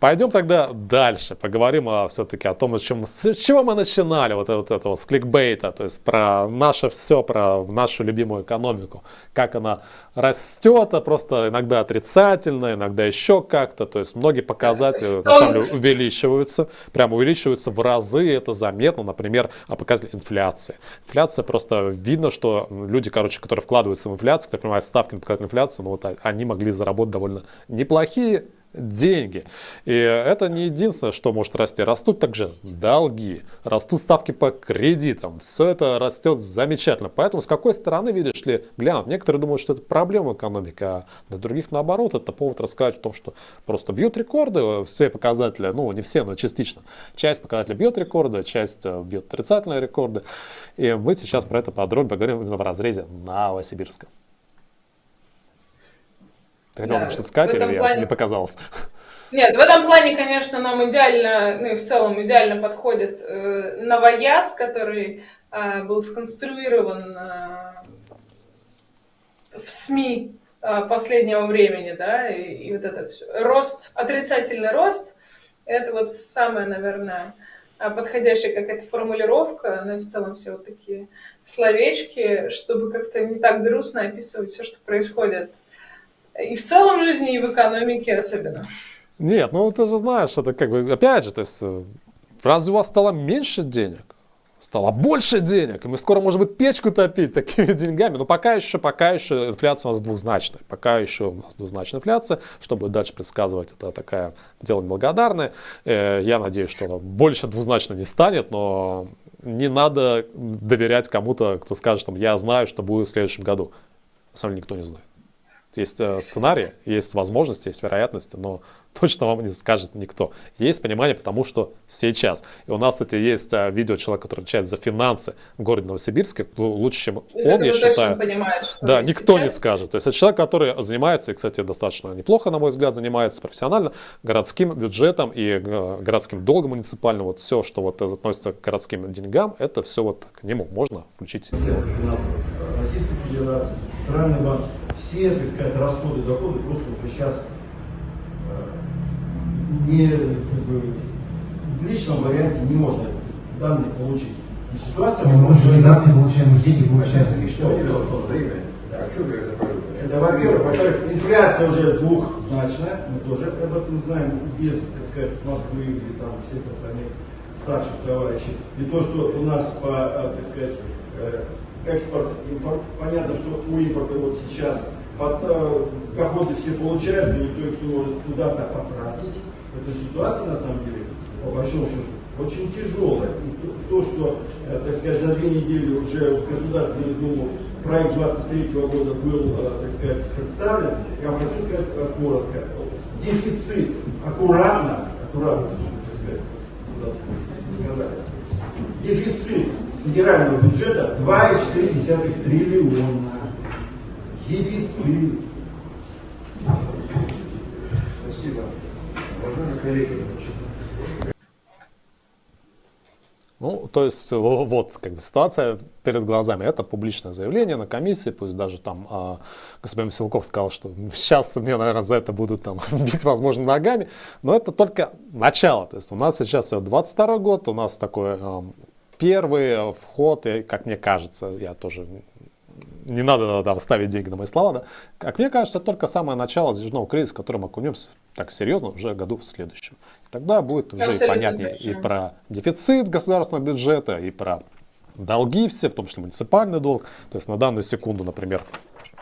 Пойдем тогда дальше, поговорим о, все-таки о том, о чем, с чего мы начинали, вот, вот этого, с кликбейта, то есть про наше все, про нашу любимую экономику, как она растет, а просто иногда отрицательно, иногда еще как-то, то есть многие показатели на самом деле увеличиваются, прямо увеличиваются в разы, это заметно, например, а показатель инфляции. Инфляция просто видно, что люди, короче, которые вкладываются в инфляцию, которые понимают ставки на показатель инфляции, ну вот они могли заработать довольно неплохие деньги. И это не единственное, что может расти. Растут также долги, растут ставки по кредитам. Все это растет замечательно. Поэтому с какой стороны, видишь ли, глянут. Некоторые думают, что это проблема экономики, а для других наоборот. Это повод рассказать о том, что просто бьют рекорды, все показатели, ну не все, но частично. Часть показателей бьет рекорды, часть э, бьет отрицательные рекорды. И мы сейчас про это подробно поговорим именно в разрезе Новосибирска. Хотел да, что-то сказать или плане... мне показалось? [laughs] Нет, в этом плане, конечно, нам идеально, ну и в целом идеально подходит э, новояз, который э, был сконструирован э, в СМИ э, последнего времени, да, и, и вот этот рост, отрицательный рост, это вот самое, наверное, подходящая какая-то формулировка, ну и в целом все вот такие словечки, чтобы как-то не так грустно описывать все, что происходит и в целом жизни, и в экономике особенно. Нет, ну ты же знаешь, это как бы, опять же, то есть, э, разве у вас стало меньше денег? Стало больше денег, и мы скоро, может быть, печку топить такими [laughs] деньгами, но пока еще, пока еще инфляция у нас двузначная, пока еще у нас двузначная инфляция, чтобы дальше предсказывать, это такая дело неблагодарное, э, я надеюсь, что она больше двузначно не станет, но не надо доверять кому-то, кто скажет, что я знаю, что будет в следующем году. На никто не знает. Есть э, сценарии, есть возможности, есть вероятности, но [laughs] точно вам не скажет никто. Есть понимание, потому что сейчас. И у нас, кстати, есть э, видео человека, который отвечает за финансы в городе Новосибирске. Лучше, чем он, я считаю. Понимает, да, никто сейчас. не скажет. То есть это человек, который занимается, и, кстати, достаточно неплохо, на мой взгляд, занимается профессионально городским бюджетом и э, городским долгом муниципальным. Вот все, что вот относится к городским деньгам, это все вот к нему можно включить. Российской Федерации, Центральный банк все, так сказать, расходы, доходы просто уже сейчас э, не, как бы, в личном варианте не можно данные получить. И ситуация... Мы можем не данные получаем, мы деньги получаем. Что время? А что же это Это, во-первых. Во-вторых, инфляция уже двухзначная, мы тоже об этом знаем, без, так сказать, Москвы или там всех остальных старших товарищей. И то, что у нас по, э, так сказать, э, экспорт, импорт. Понятно, что у импорта вот сейчас э, доходы все получают, но никто их не может куда-то потратить. Эта ситуация, на самом деле, по большому счету, очень тяжелая. И то, то что, э, так сказать, за две недели уже в Государственную Думу проект 23 года был, э, так сказать, представлен, я хочу сказать коротко. Дефицит аккуратно, аккуратно, так сказать, сказать, дефицит федерального бюджета 2,4 триллиона. Дефицит. Спасибо. Уважаемые коллеги, Ну, то есть вот как бы ситуация перед глазами. Это публичное заявление на комиссии, пусть даже там э, господин Силков сказал, что сейчас мне, наверное, за это будут там [laughs] бить, возможно, ногами, но это только начало. То есть у нас сейчас 22 год, у нас такой э, первый вход, и, как мне кажется, я тоже не надо да, ставить деньги на мои слова, да. Как мне кажется, только самое начало затяжного кризиса, в который мы окунемся так серьезно уже году в следующем. И тогда будет уже и понятнее точно. и про дефицит государственного бюджета, и про долги все, в том числе муниципальный долг. То есть на данную секунду, например,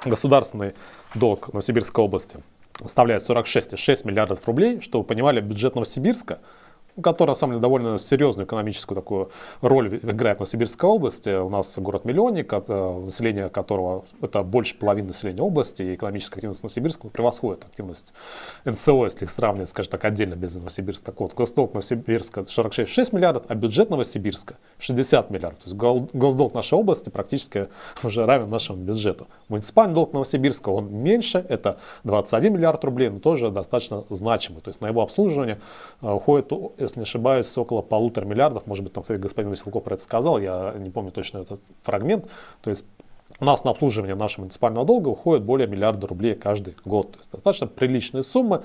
государственный долг Новосибирской области составляет 46,6 миллиардов рублей. Чтобы вы понимали, бюджет Новосибирска – которая, на самом деле, довольно серьезную экономическую такую роль играет в Новосибирской области. У нас город-миллионник, э, население которого это больше половины населения области, и экономическая активность Новосибирска превосходит активность НСО, если их сравнивать, скажем так, отдельно без Новосибирска. Так вот, госдолг Новосибирска 46,6 миллиардов, а бюджет Новосибирска 60 миллиардов. То есть госдолг нашей области практически [laughs] уже равен нашему бюджету. Муниципальный долг Новосибирска, он меньше, это 21 миллиард рублей, но тоже достаточно значимый. То есть на его обслуживание э, уходит если не ошибаюсь, около полутора миллиардов. Может быть, там, кстати, господин Василков про это сказал, я не помню точно этот фрагмент. То есть у нас на обслуживание нашего муниципального долга уходит более миллиарда рублей каждый год. То есть достаточно приличные суммы.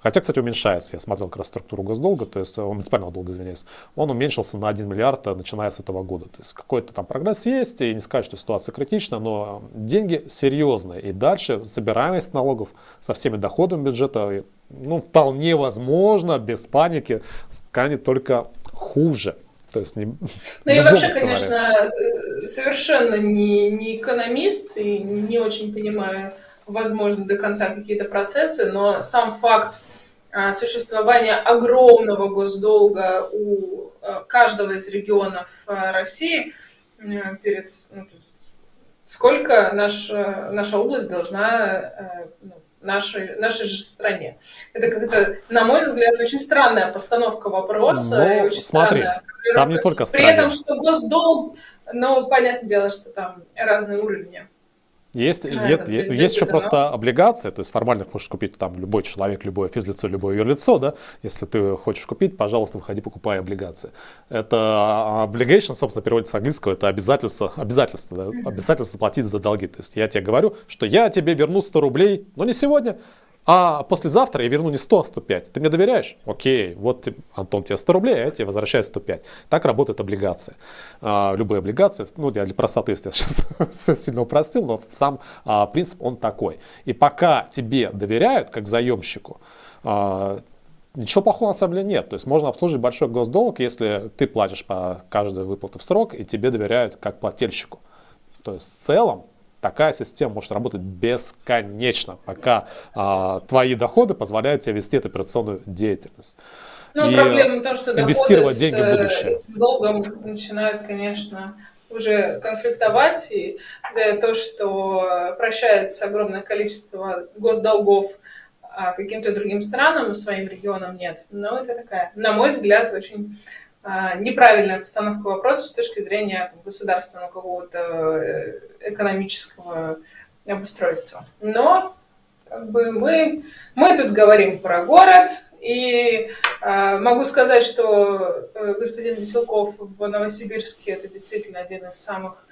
Хотя, кстати, уменьшается. Я смотрел как раз структуру госдолга, то есть э, муниципального долга, извиняюсь. Он уменьшился на 1 миллиард, э, начиная с этого года. То есть какой-то там прогресс есть, и не сказать, что ситуация критична, но деньги серьезные. И дальше собираемость налогов со всеми доходами бюджета, ну, вполне возможно, без паники, станет только хуже. То есть не, [laughs] ну, я вообще, сценария. конечно, совершенно не, не экономист и не очень понимаю, возможно, до конца какие-то процессы, но сам факт а, существование огромного госдолга у а, каждого из регионов а, России перед ну, сколько наша, наша область должна ну, нашей, нашей же стране. Это как-то, на мой взгляд, очень странная постановка вопроса. Но, и очень смотри, там не только При этом, что госдолг, но понятное дело, что там разные уровни. Есть, а, нет, есть, есть еще просто облигации, то есть формально можешь купить там любой человек, любое физлицо, любое юрлицо, да, если ты хочешь купить, пожалуйста, выходи, покупай облигации. Это а, obligation, собственно, переводится с английского, это обязательство, обязательство, да, обязательство платить за долги. То есть я тебе говорю, что я тебе верну 100 рублей, но не сегодня, а послезавтра я верну не 100, а 105. Ты мне доверяешь? Окей, вот, Антон, тебе 100 рублей, а я тебе возвращаю 105. Так работает облигация. А, любые облигации, ну, для, для простоты, если я сейчас [laughs] сильно упростил, но сам а, принцип он такой. И пока тебе доверяют, как заемщику, а, Ничего плохого на самом деле нет. То есть можно обслужить большой госдолг, если ты платишь по каждой выплате в срок, и тебе доверяют как плательщику. То есть в целом Такая система может работать бесконечно, пока а, твои доходы позволяют тебе вести эту операционную деятельность. Ну, и проблема в том, что инвестировать доходы деньги в будущее. этим долгом начинают, конечно, уже конфликтовать, и да, то, что прощается огромное количество госдолгов а каким-то другим странам, своим регионам нет. Но это такая, на мой взгляд, очень неправильная постановка вопроса с точки зрения там, государственного какого-то э, экономического обустройства. Но как бы мы, мы тут говорим про город, и э, могу сказать, что э, господин Веселков в Новосибирске это действительно один из самых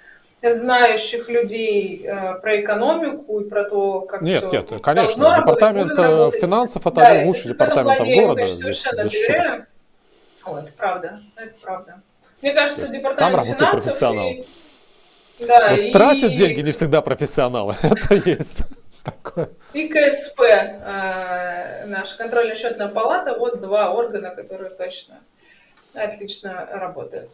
знающих людей э, про экономику и про то, как Нет, все нет, конечно. Департамент работать, финансов это да, один из лучших департаментов города. Я, конечно, совершенно доверяю. О, это правда, это правда. Мне кажется, департамент там финансов... Профессионал. И... Да, и... Тратят деньги не всегда профессионалы, [laughs] это есть. Такое. И КСП, э, наша контрольно-счетная палата, вот два органа, которые точно отлично работают.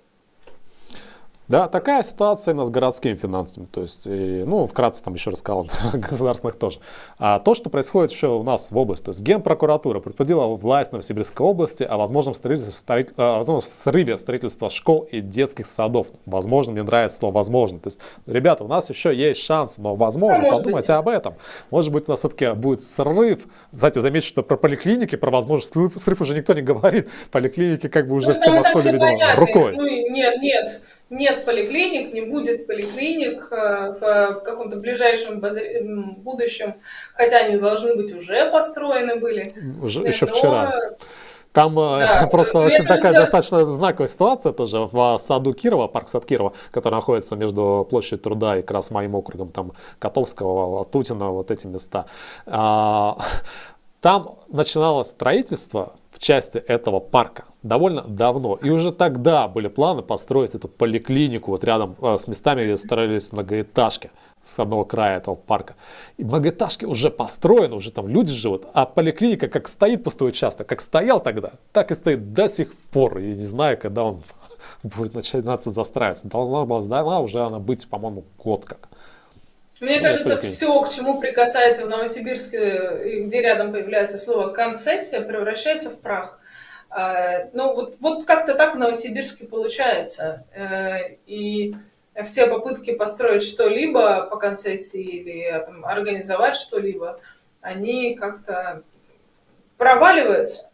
Да, такая ситуация у нас с городскими финансами. То есть, и, ну, вкратце там еще рассказал, [laughs] государственных тоже. А то, что происходит еще у нас в области, то есть Генпрокуратура предупредила власть Новосибирской области о возможном, строительстве, о возможном срыве строительства школ и детских садов. Возможно, мне нравится слово «возможно». То есть, ребята, у нас еще есть шанс, но возможно, а подумайте быть. об этом. Может быть, у нас все-таки будет срыв. Кстати, замечу, что про поликлиники, про возможный срыв, срыв уже никто не говорит. Поликлиники как бы уже ну, все махнули, видимо, рукой. Ну, нет, нет нет поликлиник, не будет поликлиник э, в каком-то ближайшем будущем, хотя они должны быть уже построены были. Уже Но... еще вчера. Там э, да, [laughs] просто очень такая все... достаточно знаковая ситуация тоже в саду Кирова, парк сад Кирова, который находится между площадью труда и как раз моим округом, там Котовского, Тутина, вот эти места. А, [laughs] там начиналось строительство в части этого парка довольно давно. И уже тогда были планы построить эту поликлинику вот рядом э, с местами, где строились многоэтажки с одного края этого парка. И многоэтажки уже построены, уже там люди живут, а поликлиника как стоит пустой участок, как стоял тогда, так и стоит до сих пор. И не знаю, когда он [laughs] будет начинаться застраиваться. Должна была сдана уже она быть, по-моему, год как. Мне ну, кажется, все, к чему прикасается в Новосибирске, где рядом появляется слово концессия, превращается в прах. А, ну, вот, вот как-то так в Новосибирске получается. Э, и все попытки построить что-либо по концессии или там, организовать что-либо, они как-то проваливаются.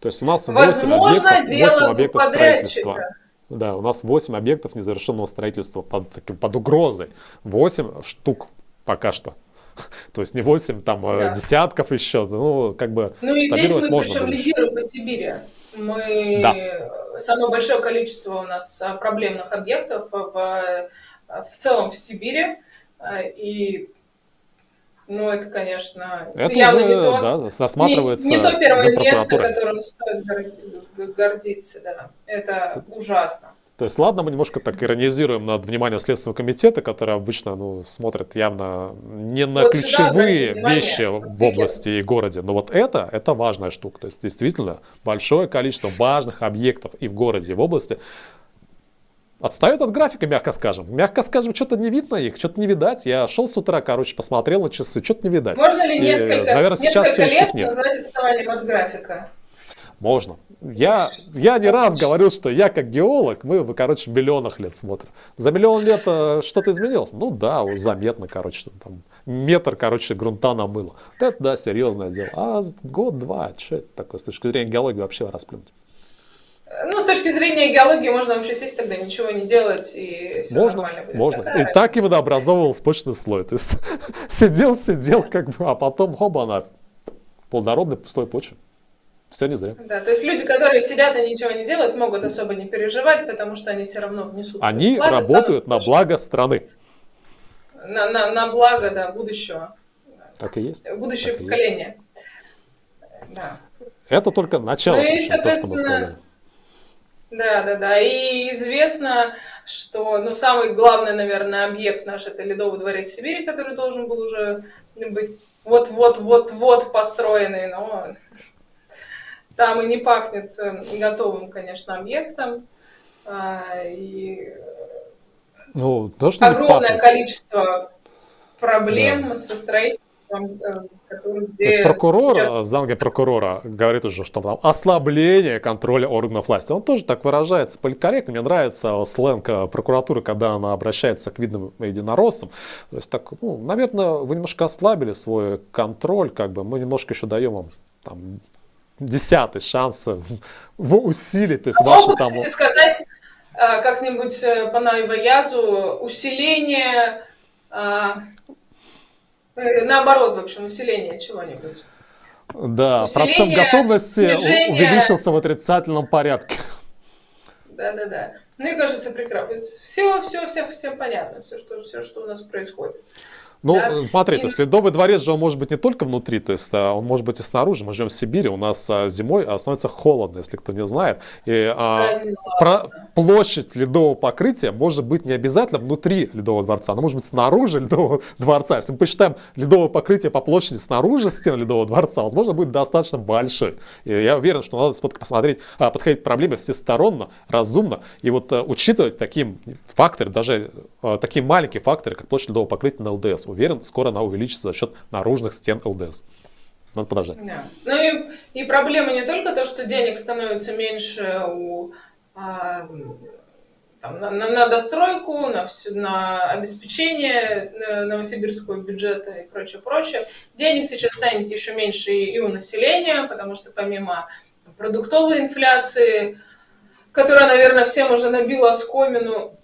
То есть у нас 8 Возможно, объектов, 8 объектов строительства. Да, у нас 8 объектов незавершенного строительства под, под угрозой. 8 штук пока что. [laughs] То есть не 8 там э, да. десятков еще, ну как бы Ну и здесь мы причем лидируем по Сибири. Мы да. самое большое количество у нас а, проблемных объектов в, в целом в Сибири. А, и ну, это, конечно, это явно уже, не то, да, осматривается не, не то первое место, которым стоит гордиться. Да. Это ужасно. То есть, ладно, мы немножко так иронизируем над вниманием Следственного комитета, который обычно ну, смотрит явно не на вот ключевые вещи в области и городе. Но вот это, это важная штука. То есть, действительно, большое количество важных объектов и в городе, и в области Отстает от графика, мягко скажем. Мягко скажем, что-то не видно их, что-то не видать. Я шел с утра, короче, посмотрел на часы, что-то не видать. Можно ли несколько, И, наверное, сейчас несколько лет назвать отставанием от графика? Можно. Я, я не раз говорил, что я как геолог, мы, короче, миллионах лет смотрим. За миллион лет э, что-то изменилось? Ну да, заметно, короче, там метр, короче, грунта намыло. это, да, серьезное дело. А год-два, что это такое с точки зрения геологии вообще расплюнуть? Ну, с точки зрения геологии можно вообще сесть тогда ничего не делать, и все можно, нормально будет. Можно, Такая и так и водообразовывался почный слой. То есть [laughs] сидел, сидел, как бы, а потом, хоба, она плодородный слой почвы. Все не зря. Да, то есть люди, которые сидят и ничего не делают, могут особо не переживать, потому что они все равно внесут. Они работают на благо страны. На, на, на благо, да, будущего. Так и есть. Будущее так поколение. Да. Это только начало. Ну и, соответственно, да, да, да. И известно, что ну, самый главный, наверное, объект наш это Ледовый дворец Сибири, который должен был уже быть вот-вот-вот-вот построенный, но там и не пахнет э, готовым, конечно, объектом. А, и ну, то, что огромное количество проблем да. со строительством, э, который, То есть прокурор, сейчас... замки прокурора говорит уже, что там ослабление контроля органов власти. Он тоже так выражается политкорректно. Мне нравится сленг э, прокуратуры, когда она обращается к видным единороссам. То есть так, ну, наверное, вы немножко ослабили свой контроль, как бы мы немножко еще даем вам там, десятый шанс его усилить. То есть а ваши, могу, там... кстати, сказать э, как-нибудь э, по Найваязу усиление, э, наоборот, в общем, усиление чего-нибудь. Да, усиление, процент готовности снижение... увеличился в отрицательном порядке. Да-да-да. Мне кажется, прекрасно. Все, все, все, всем понятно, все что, все, что у нас происходит. Ну, да? смотри, и... то есть Ледовый дворец же он может быть не только внутри, то есть а, он может быть и снаружи. Мы живем в Сибири, у нас а, зимой становится холодно, если кто не знает. И а, про площадь ледового покрытия может быть не обязательно внутри Ледового дворца, она может быть снаружи Ледового дворца. Если мы посчитаем ледовое покрытие по площади снаружи стен Ледового дворца, возможно, будет достаточно большой. И я уверен, что надо посмотреть, а, подходить к проблеме всесторонно, разумно, и вот а, учитывать такие факторы, даже а, такие маленькие факторы, как площадь ледового покрытия на ЛДС уверен, скоро она увеличится за счет наружных стен ЛДС. Надо подождать. Да. Ну и, и проблема не только то, что денег становится меньше у, а, там, на, на, на достройку, на, всю, на обеспечение э, новосибирского бюджета и прочее, прочее. Денег сейчас станет еще меньше и у населения, потому что помимо продуктовой инфляции, которая, наверное, всем уже набила оскомину,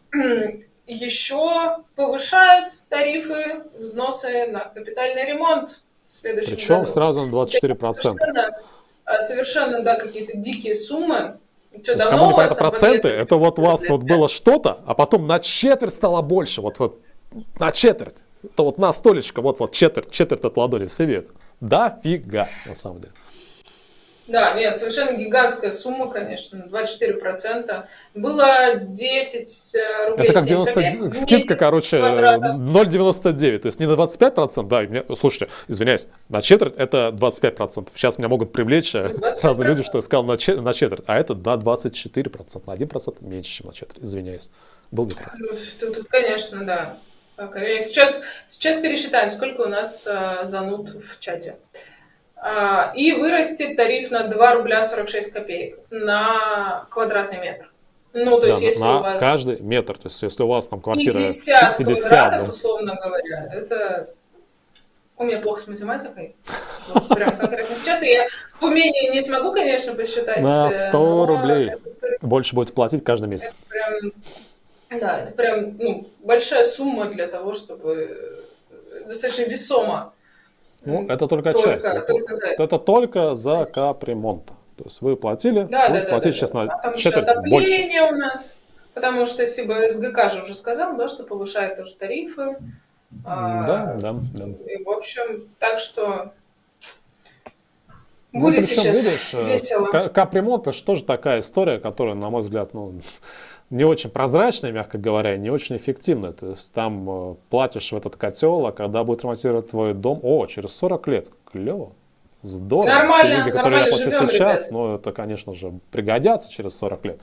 еще повышают тарифы, взносы на капитальный ремонт в следующем Причем году. сразу на 24%. Совершенно, а, совершенно да, какие-то дикие суммы. Что, давно кому не понятно проценты, это вот у вас вот было что-то, а потом на четверть стало больше, вот, вот на четверть. Это вот на столечко, вот, вот четверть, четверть от ладони все видят. Да фига, на самом деле. Да, нет, совершенно гигантская сумма, конечно, 24%. Было 10 э, рублей. Это как 90, скидка, короче, 0,99, то есть не на 25%, да, меня, слушайте, извиняюсь, на четверть это 25%. Сейчас меня могут привлечь 25%. Э, разные люди, что я сказал на четверть, на четверть, а это на 24%, на 1% меньше, чем на четверть, извиняюсь. Был неправ. Ну, тут, тут, конечно, да. Сейчас, сейчас пересчитаем, сколько у нас э, зануд в чате. А, и вырастет тариф на 2 рубля 46 копеек на квадратный метр. Ну, то есть, да, если на у вас... каждый метр, то есть, если у вас там квартира 50, 50 квадратов, да. условно говоря, это... У меня плохо с математикой. Вот, прям конкретно сейчас я в умении не смогу, конечно, посчитать. На 100 рублей это... больше будете платить каждый месяц. Это прям, да, это прям ну, большая сумма для того, чтобы достаточно весомо ну, это только, только часть. Только за это. это только за капремонт. То есть вы платили, да, вы да, платите да, сейчас да. на а там четверть еще больше. у нас, потому что если СГК же уже сказал, да, что повышает тоже тарифы. Да, а, да, да. И, в общем, так что ну, будет ну, причем, сейчас видишь, э, весело. Капремонт это же тоже такая история, которая, на мой взгляд, ну, не очень прозрачная, мягко говоря, не очень эффективная. То есть там э, платишь в этот котел, а когда будет ремонтировать твой дом, о, через 40 лет, клево, здорово. Нормально, Те деньги, которые я плачу сейчас, ребят. но это, конечно же, пригодятся через 40 лет.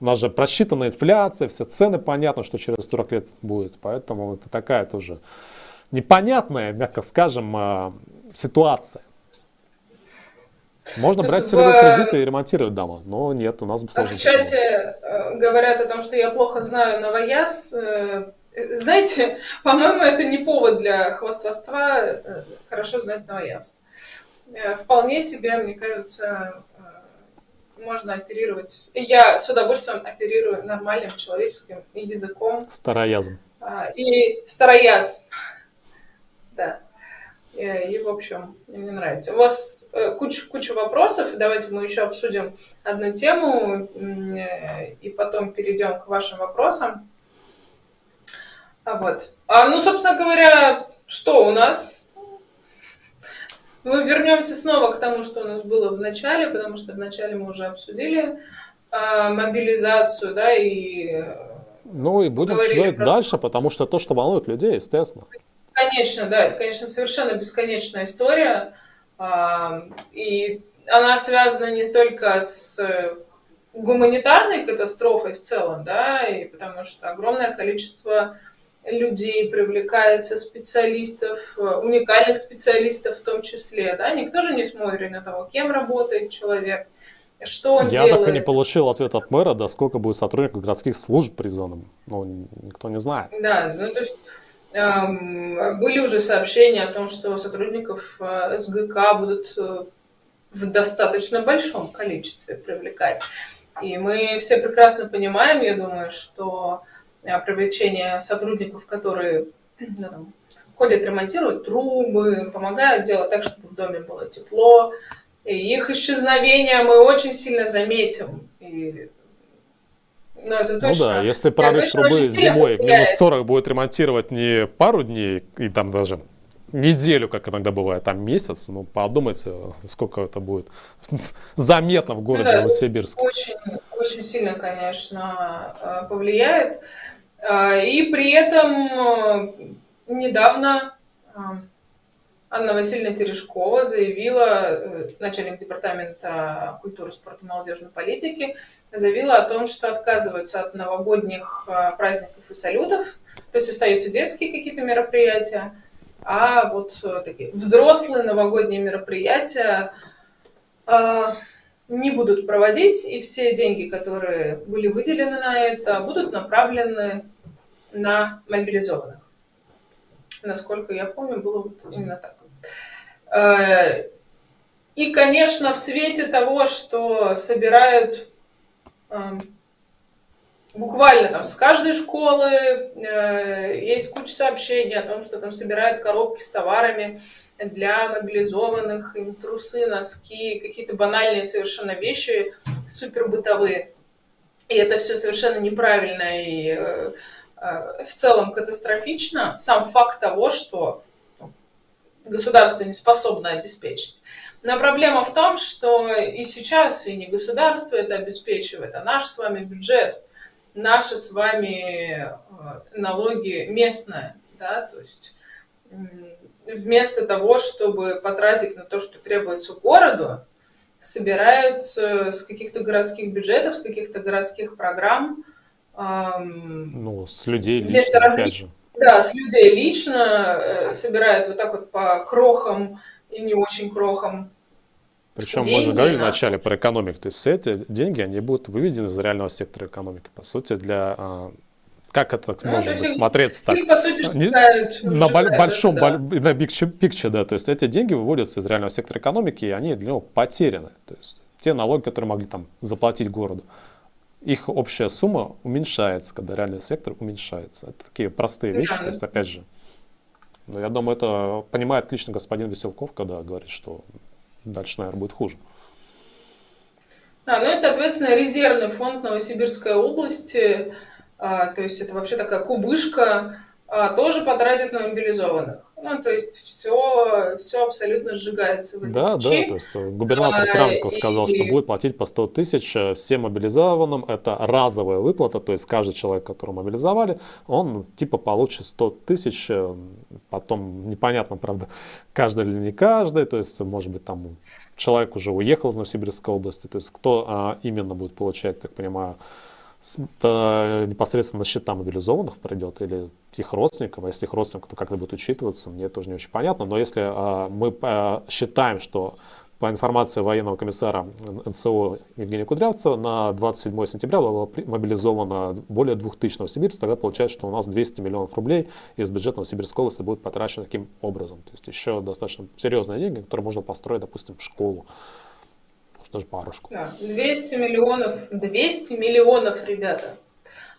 у нас же просчитана инфляция, все цены понятно, что через 40 лет будет. Поэтому это такая тоже непонятная, мягко скажем, а, ситуация. Можно Тут брать целевые в... кредиты и ремонтировать дома, но нет, у нас бы сложно. В чате э, говорят о том, что я плохо знаю новояз. Э, знаете, [laughs] по-моему, это не повод для хвастовства э, хорошо знать новояз. Вполне себе, мне кажется, можно оперировать. Я с удовольствием оперирую нормальным человеческим языком. Староязом. А, и старояз. [laughs] Да. И, в общем, мне нравится. У вас э, куча, куча вопросов. Давайте мы еще обсудим одну тему э, и потом перейдем к вашим вопросам. А вот. А, ну, собственно говоря, что у нас? Мы вернемся снова к тому, что у нас было в начале, потому что в начале мы уже обсудили а, мобилизацию, да, и... Э, ну и будем обсуждать про... дальше, потому что то, что волнует людей, естественно. Конечно, да, это, конечно, совершенно бесконечная история. И она связана не только с гуманитарной катастрофой в целом, да, и потому что огромное количество людей привлекается, специалистов, уникальных специалистов в том числе, да, никто же не смотрит на того, кем работает человек, что он Я делает. так и не получил ответ от мэра, да, сколько будет сотрудников городских служб призванным, ну, никто не знает. Да, ну, то есть были уже сообщения о том, что сотрудников э, СГК будут э, в достаточно большом количестве привлекать. И мы все прекрасно понимаем, я думаю, что э, привлечение сотрудников, которые ну, ходят, ремонтируют трубы, помогают делать так, чтобы в доме было тепло, и их исчезновение мы очень сильно заметим. И ну, это точно. Ну да, если прорыв трубы зимой минус 40 будет ремонтировать не пару дней и там даже неделю, как иногда бывает, там месяц, ну подумайте, сколько это будет [laughs] заметно в городе ну, да, Новосибирске. Очень, очень сильно, конечно, э, повлияет. Э, и при этом э, недавно Анна Васильевна Терешкова заявила, э, начальник департамента культуры, спорта молодежной политики, заявила о том, что отказываются от новогодних э, праздников и салютов, то есть остаются детские какие-то мероприятия, а вот э, такие взрослые новогодние мероприятия не будут проводить, и все деньги, которые были выделены на это, будут направлены на мобилизованных. Насколько я помню, было вот именно так. Э, и, конечно, в свете того, что собирают эм, буквально там с каждой школы э, есть куча сообщений о том, что там собирают коробки с товарами для мобилизованных, им трусы, носки, какие-то банальные совершенно вещи, супер бытовые. И это все совершенно неправильно и э, в целом катастрофично. Сам факт того, что государство не способно обеспечить. Но проблема в том, что и сейчас и не государство это обеспечивает, а наш с вами бюджет, наши с вами э, налоги местные, да, то есть вместо того, чтобы потратить на то, что требуется городу, собирают с каких-то городских бюджетов, с каких-то городских программ. Ну, с людей лично, опять же. Да, с людей лично э, собирают вот так вот по крохам и не очень крохам. Причем деньги, мы же говорили да. вначале про экономику, то есть эти деньги, они будут выведены из реального сектора экономики. По сути, для а, как это ну, может быть смотреться так? по сути, считают, на считают, большом, да. на big picture, да, то есть эти деньги выводятся из реального сектора экономики, и они для него потеряны. То есть те налоги, которые могли там заплатить городу их общая сумма уменьшается, когда реальный сектор уменьшается. Это такие простые вещи, то есть опять же. Но я думаю, это понимает отлично господин Веселков, когда говорит, что дальше, наверное, будет хуже. Да, ну и, соответственно, резервный фонд Новосибирской области, а, то есть это вообще такая кубышка, а, тоже потратит на мобилизованных. Ну, то есть все, все абсолютно сжигается в Да, да, то есть губернатор а, сказал, и... что будет платить по 100 тысяч э, всем мобилизованным. Это разовая выплата, то есть каждый человек, которого мобилизовали, он типа получит 100 тысяч, э, потом непонятно, правда, [laughs] каждый или не каждый, то есть может быть там человек уже уехал из Новосибирской области, то есть кто а, именно будет получать, так понимаю, непосредственно на счета мобилизованных придет или их родственников, а если их родственников, то как это будет учитываться, мне тоже не очень понятно, но если а, мы а, считаем, что по информации военного комиссара НСО Евгения Кудрявцева, на 27 сентября было мобилизовано более 2000 новосибирцев. Тогда получается, что у нас 200 миллионов рублей из бюджета Новосибирской области будет потрачено таким образом. То есть еще достаточно серьезные деньги, которые можно построить, допустим, школу. Даже пару школ. Да, 200 миллионов, 200 миллионов, ребята.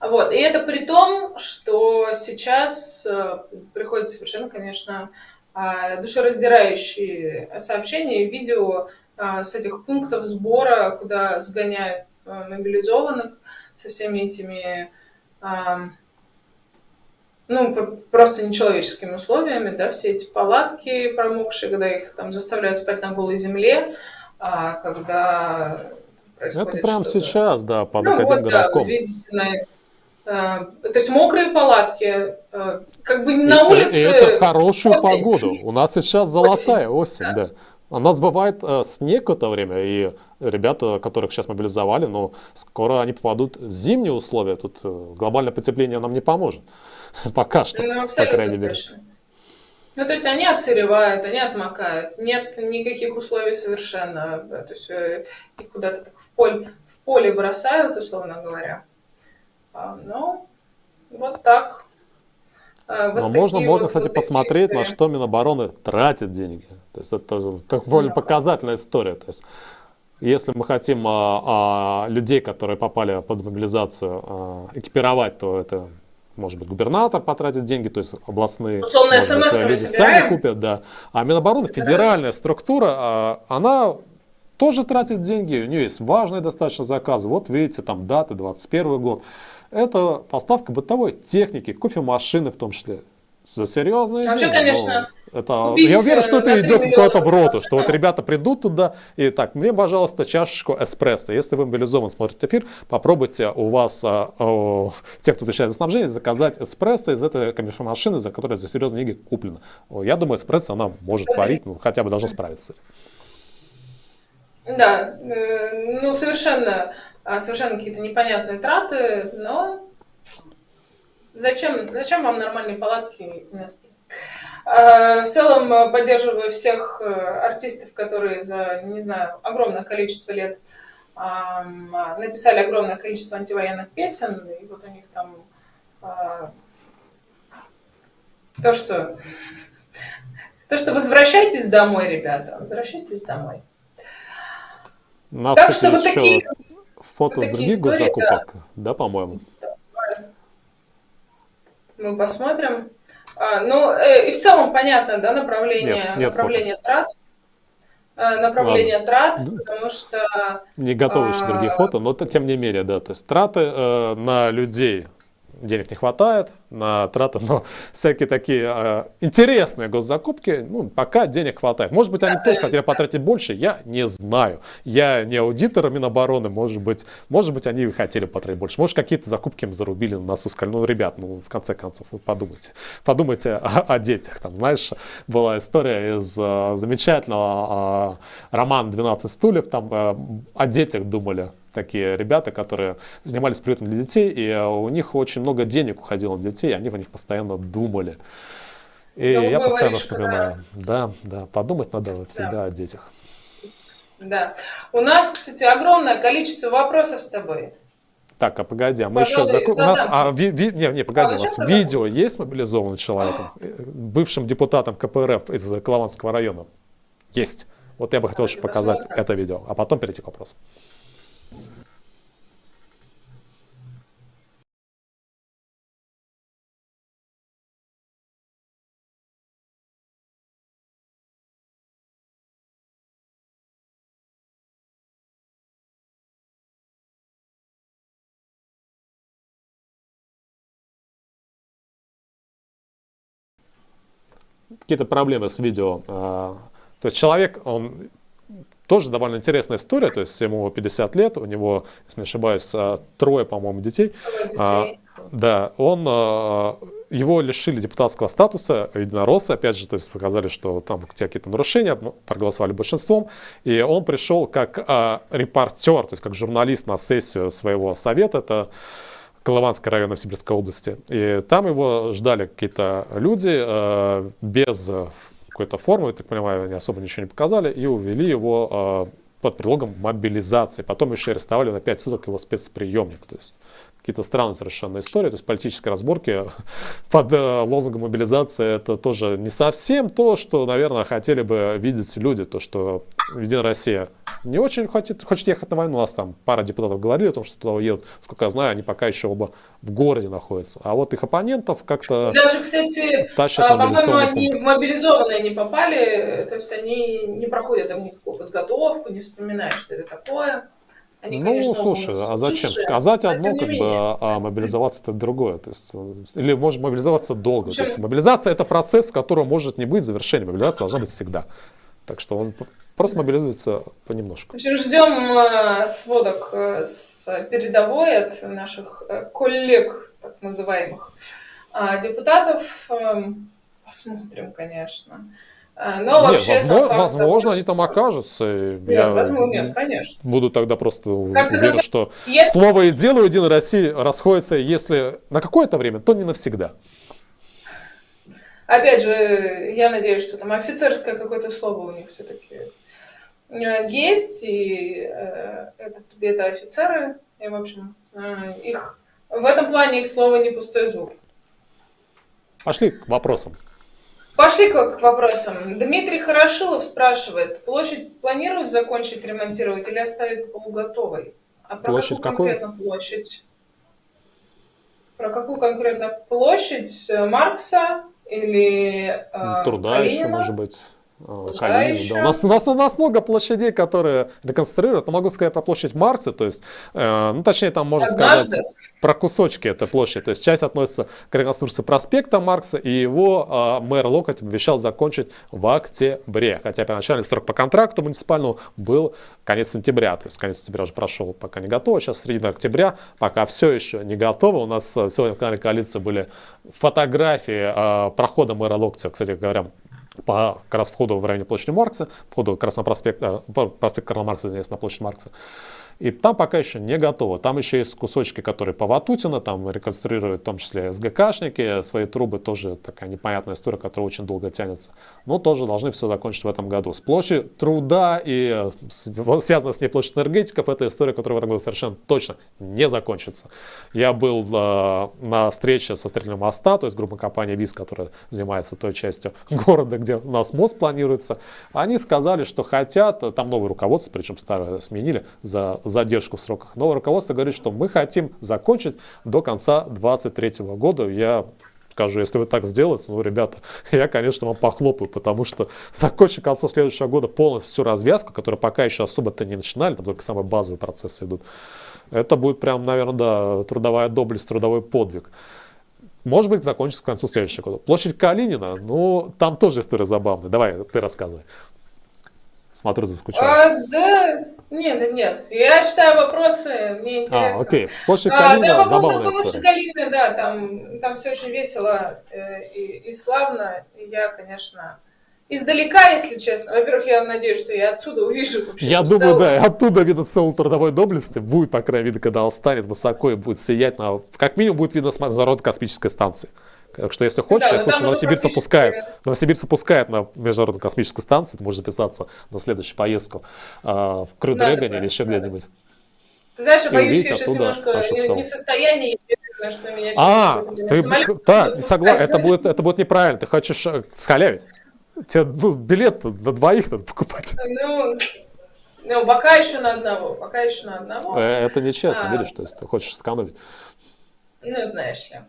Вот. И это при том, что сейчас э, приходит совершенно, конечно, а, душераздирающие сообщения видео а, с этих пунктов сбора, куда сгоняют мобилизованных со всеми этими ну, просто нечеловеческими условиями, да, все эти палатки промокшие, когда их там заставляют спать на голой земле, когда происходит Это прямо сейчас, да, под ну, вот, городком. Да, видите на Э, то есть мокрые палатки, э, как бы на улице... И это хорошую осень. погоду. У нас сейчас [laughs] золотая осень, осень да. да. У нас бывает э, снег в это время, и ребята, которых сейчас мобилизовали, но ну, скоро они попадут в зимние условия. Тут э, глобальное потепление нам не поможет. [laughs] Пока что, ну, по крайней мере. Ну, то есть они отсыревают, они отмокают. Нет никаких условий совершенно. Да, то есть э, их куда-то так в поле, в поле бросают, условно говоря. А, ну, вот так. А, вот Но можно, можно, вот, кстати, вот посмотреть, истории. на что Минобороны тратит деньги. То есть это довольно ну, показательная история. То есть если мы хотим а, а, людей, которые попали под мобилизацию, а, экипировать, то это может быть, губернатор потратит деньги, то есть областные Условно, может быть, люди сами купят, да. А Минобороны, собираем. федеральная структура, она тоже тратит деньги, у нее есть важные достаточно заказы. Вот видите, там даты, 21 год это поставка бытовой техники, кофемашины в том числе. За серьезные Вообще, деньги. конечно, это, я уверен, что это идет куда-то в роту, что вот ребята придут туда и так, мне, пожалуйста, чашечку эспрессо. Если вы мобилизован, смотрите эфир, попробуйте у вас, а, а, те, кто отвечает за снабжение, заказать эспрессо из этой кофемашины, за которой за серьезные деньги куплено. Я думаю, эспрессо она может варить, ну, хотя бы должна справиться. Да, э, ну совершенно, а, совершенно какие-то непонятные траты, но зачем, зачем вам нормальные палатки и носки? А, в целом поддерживаю всех э, артистов, которые за, не знаю, огромное количество лет написали огромное количество антивоенных песен, и вот у них там а, то, что то, что возвращайтесь домой, ребята, возвращайтесь домой. Нас так что вот такие фото вот с других истории, госзакупок, да, да по-моему? Мы посмотрим. А, ну, э, и в целом понятно, да, направление, нет, нет направление фото. трат. Э, направление Ладно. трат, потому что... Не готовы еще а... другие фото, но тем не менее, да, то есть траты э, на людей денег не хватает на траты, но [laughs] всякие такие э, интересные госзакупки, ну, пока денег хватает. Может быть, они тоже хотели потратить больше, я не знаю. Я не аудитор Минобороны, может быть, может быть, они хотели потратить больше. Может, какие-то закупки им зарубили на носу, сказали, ну, ребят, ну, в конце концов, вы подумайте. Подумайте о, о детях. Там, знаешь, была история из э, замечательного э, романа «12 стульев», там э, о детях думали такие ребята, которые занимались приютом для детей, и э, у них очень много денег уходило на детей, они в них постоянно думали. И да, я постоянно вспоминаю. Да. да, да, подумать надо всегда да. о детях. Да. У нас, кстати, огромное количество вопросов с тобой. Так, а погоди, а мы Пожалуй, еще закон... У нас, а, ви, ви... не, не, погоди, а, у нас видео есть мобилизованным человеком, [gasps] э, бывшим депутатом КПРФ из Клаванского района? Есть. Вот я бы хотел еще показать посмотрим. это видео, а потом перейти к вопросу. Какие-то проблемы с видео. А, то есть человек, он тоже довольно интересная история, то есть ему 50 лет, у него, если не ошибаюсь, а, трое, по-моему, детей. детей. Да, он, э, его лишили депутатского статуса единоросса, опять же, то есть показали, что там какие-то нарушения, ну, проголосовали большинством, и он пришел как э, репортер, то есть как журналист на сессию своего совета, это Колыванский район Новосибирской области. И там его ждали какие-то люди э, без какой-то формы, я так понимаю, они особо ничего не показали, и увели его э, под предлогом мобилизации. Потом еще арестовали на 5 суток его спецприемник. То есть какие-то странные совершенно истории, то есть политические разборки [laughs] под э, лозунгом мобилизации это тоже не совсем то, что, наверное, хотели бы видеть люди, то, что Единая Россия не очень хочет, хочет ехать на войну. У нас там пара депутатов говорили о том, что туда уедут. Сколько я знаю, они пока еще оба в городе находятся. А вот их оппонентов как-то Даже, кстати, а, по-моему, они в мобилизованные не попали, то есть они не проходят там никакую подготовку, не вспоминают, что это такое. Они, Ну, конечно, слушай, а зачем? слушать, Сказать но одно, как бы, а мобилизоваться это другое. То есть, э, или может мобилизоваться долго. В То есть мобилизация это процесс, в котором может не быть завершения. Мобилизация должна быть всегда. Так что он просто мобилизуется понемножку. В общем, ждем э, сводок э, с передовой от наших э, коллег, так называемых, депутатов. Эм, Посмотрим, конечно. Но Не, вообще возможно, факт возможно, они там окажутся. Нет, я возможно, нет, конечно. буду тогда просто конце уверен, концов, что Если слово и дело у Единой России расходятся, если на какое-то время, то не навсегда. Опять же, я надеюсь, что там офицерское какое-то слово у них все-таки есть, и э, это, это офицеры, и, в общем, э, их в этом плане их слово не пустой звук. Пошли к вопросам. Пошли к, к вопросам. Дмитрий Хорошилов спрашивает, площадь планируют закончить ремонтировать или оставить полуготовой? А про Площадь какую какую? конкретно площадь? Про какую конкретно площадь? Э, Маркса или э, Труда еще, Калинина? может быть. Э, Труда Калинина, еще. да. У, нас, у, нас, у нас много площадей, которые реконструируют. Но могу сказать про площадь Маркса, то есть, э, ну, точнее, там можно Однажды? сказать про кусочки этой площади. То есть, часть относится к реконструкции проспекта Маркса, и его э, мэр Локоть обещал закончить в октябре. Хотя первоначальный срок по контракту муниципальному был конец сентября. То есть, конец сентября уже прошел, пока не готово. Сейчас середина октября, пока все еще не готово. У нас э, сегодня в канале коалиции были фотографии э, прохода мэра Локтя, кстати говоря, по как раз входу в районе площади Маркса, входу как раз на проспект, э, проспект Карла Маркса, извиняюсь, на площадь Маркса. И там пока еще не готово. Там еще есть кусочки, которые по Ватутина, там реконструируют в том числе СГКшники, свои трубы, тоже такая непонятная история, которая очень долго тянется. Но тоже должны все закончить в этом году. С площади труда и э, связано с ней площадь энергетиков, это история, которая в этом году совершенно точно не закончится. Я был э, на встрече со строителем моста, то есть группа компании ВИС, которая занимается той частью [laughs] города, где у нас мост планируется. Они сказали, что хотят, э, там новое руководство, причем старое сменили за задержку в сроках. Новое руководство говорит, что мы хотим закончить до конца 2023 года. Я скажу, если вы так сделаете, ну, ребята, [laughs] я, конечно, вам похлопаю, потому что [laughs] закончить к следующего года полностью всю развязку, которую пока еще особо-то не начинали, там только самые базовые процессы идут, это будет прям, наверное, да, трудовая доблесть, трудовой подвиг. Может быть, закончится к концу следующего года. Площадь Калинина, ну, там тоже история забавная. Давай, ты рассказывай. Смотрю, заскучал. А, да, нет, нет, я читаю вопросы, мне А, интересно. окей. Площадь А, Калинина, да, по поводу забавная площади история. Калинина, да, там, там все очень весело э, и, и славно. И я, конечно, издалека, если честно. Во-первых, я надеюсь, что я отсюда увижу вообще. Я думаю, да, оттуда видно целую трудовой доблести. Будет, по крайней мере, когда он станет высоко и будет сиять. На, как минимум будет видно с международной космической станции. Так что, если хочешь, Да, я но там слышу, уже Новосибирск практически- пускает. Новосибирск пускает на международную космическую станцию. Ты можешь записаться на следующую поездку а, в Крю Дрэгоне да, или еще где-нибь. Ты знаешь, я боюсь, я сейчас немножко не, не в состоянии, что меня А, ты, будут согласен, это будет, это будет неправильно. Ты хочешь э, схалявить. Тебе ну, билет на двоих надо покупать. Ну, ну, пока еще на одного, пока еще на одного. Э, Это нечестно, А. видишь, то есть ты хочешь сэкономить. Ну, знаешь ли.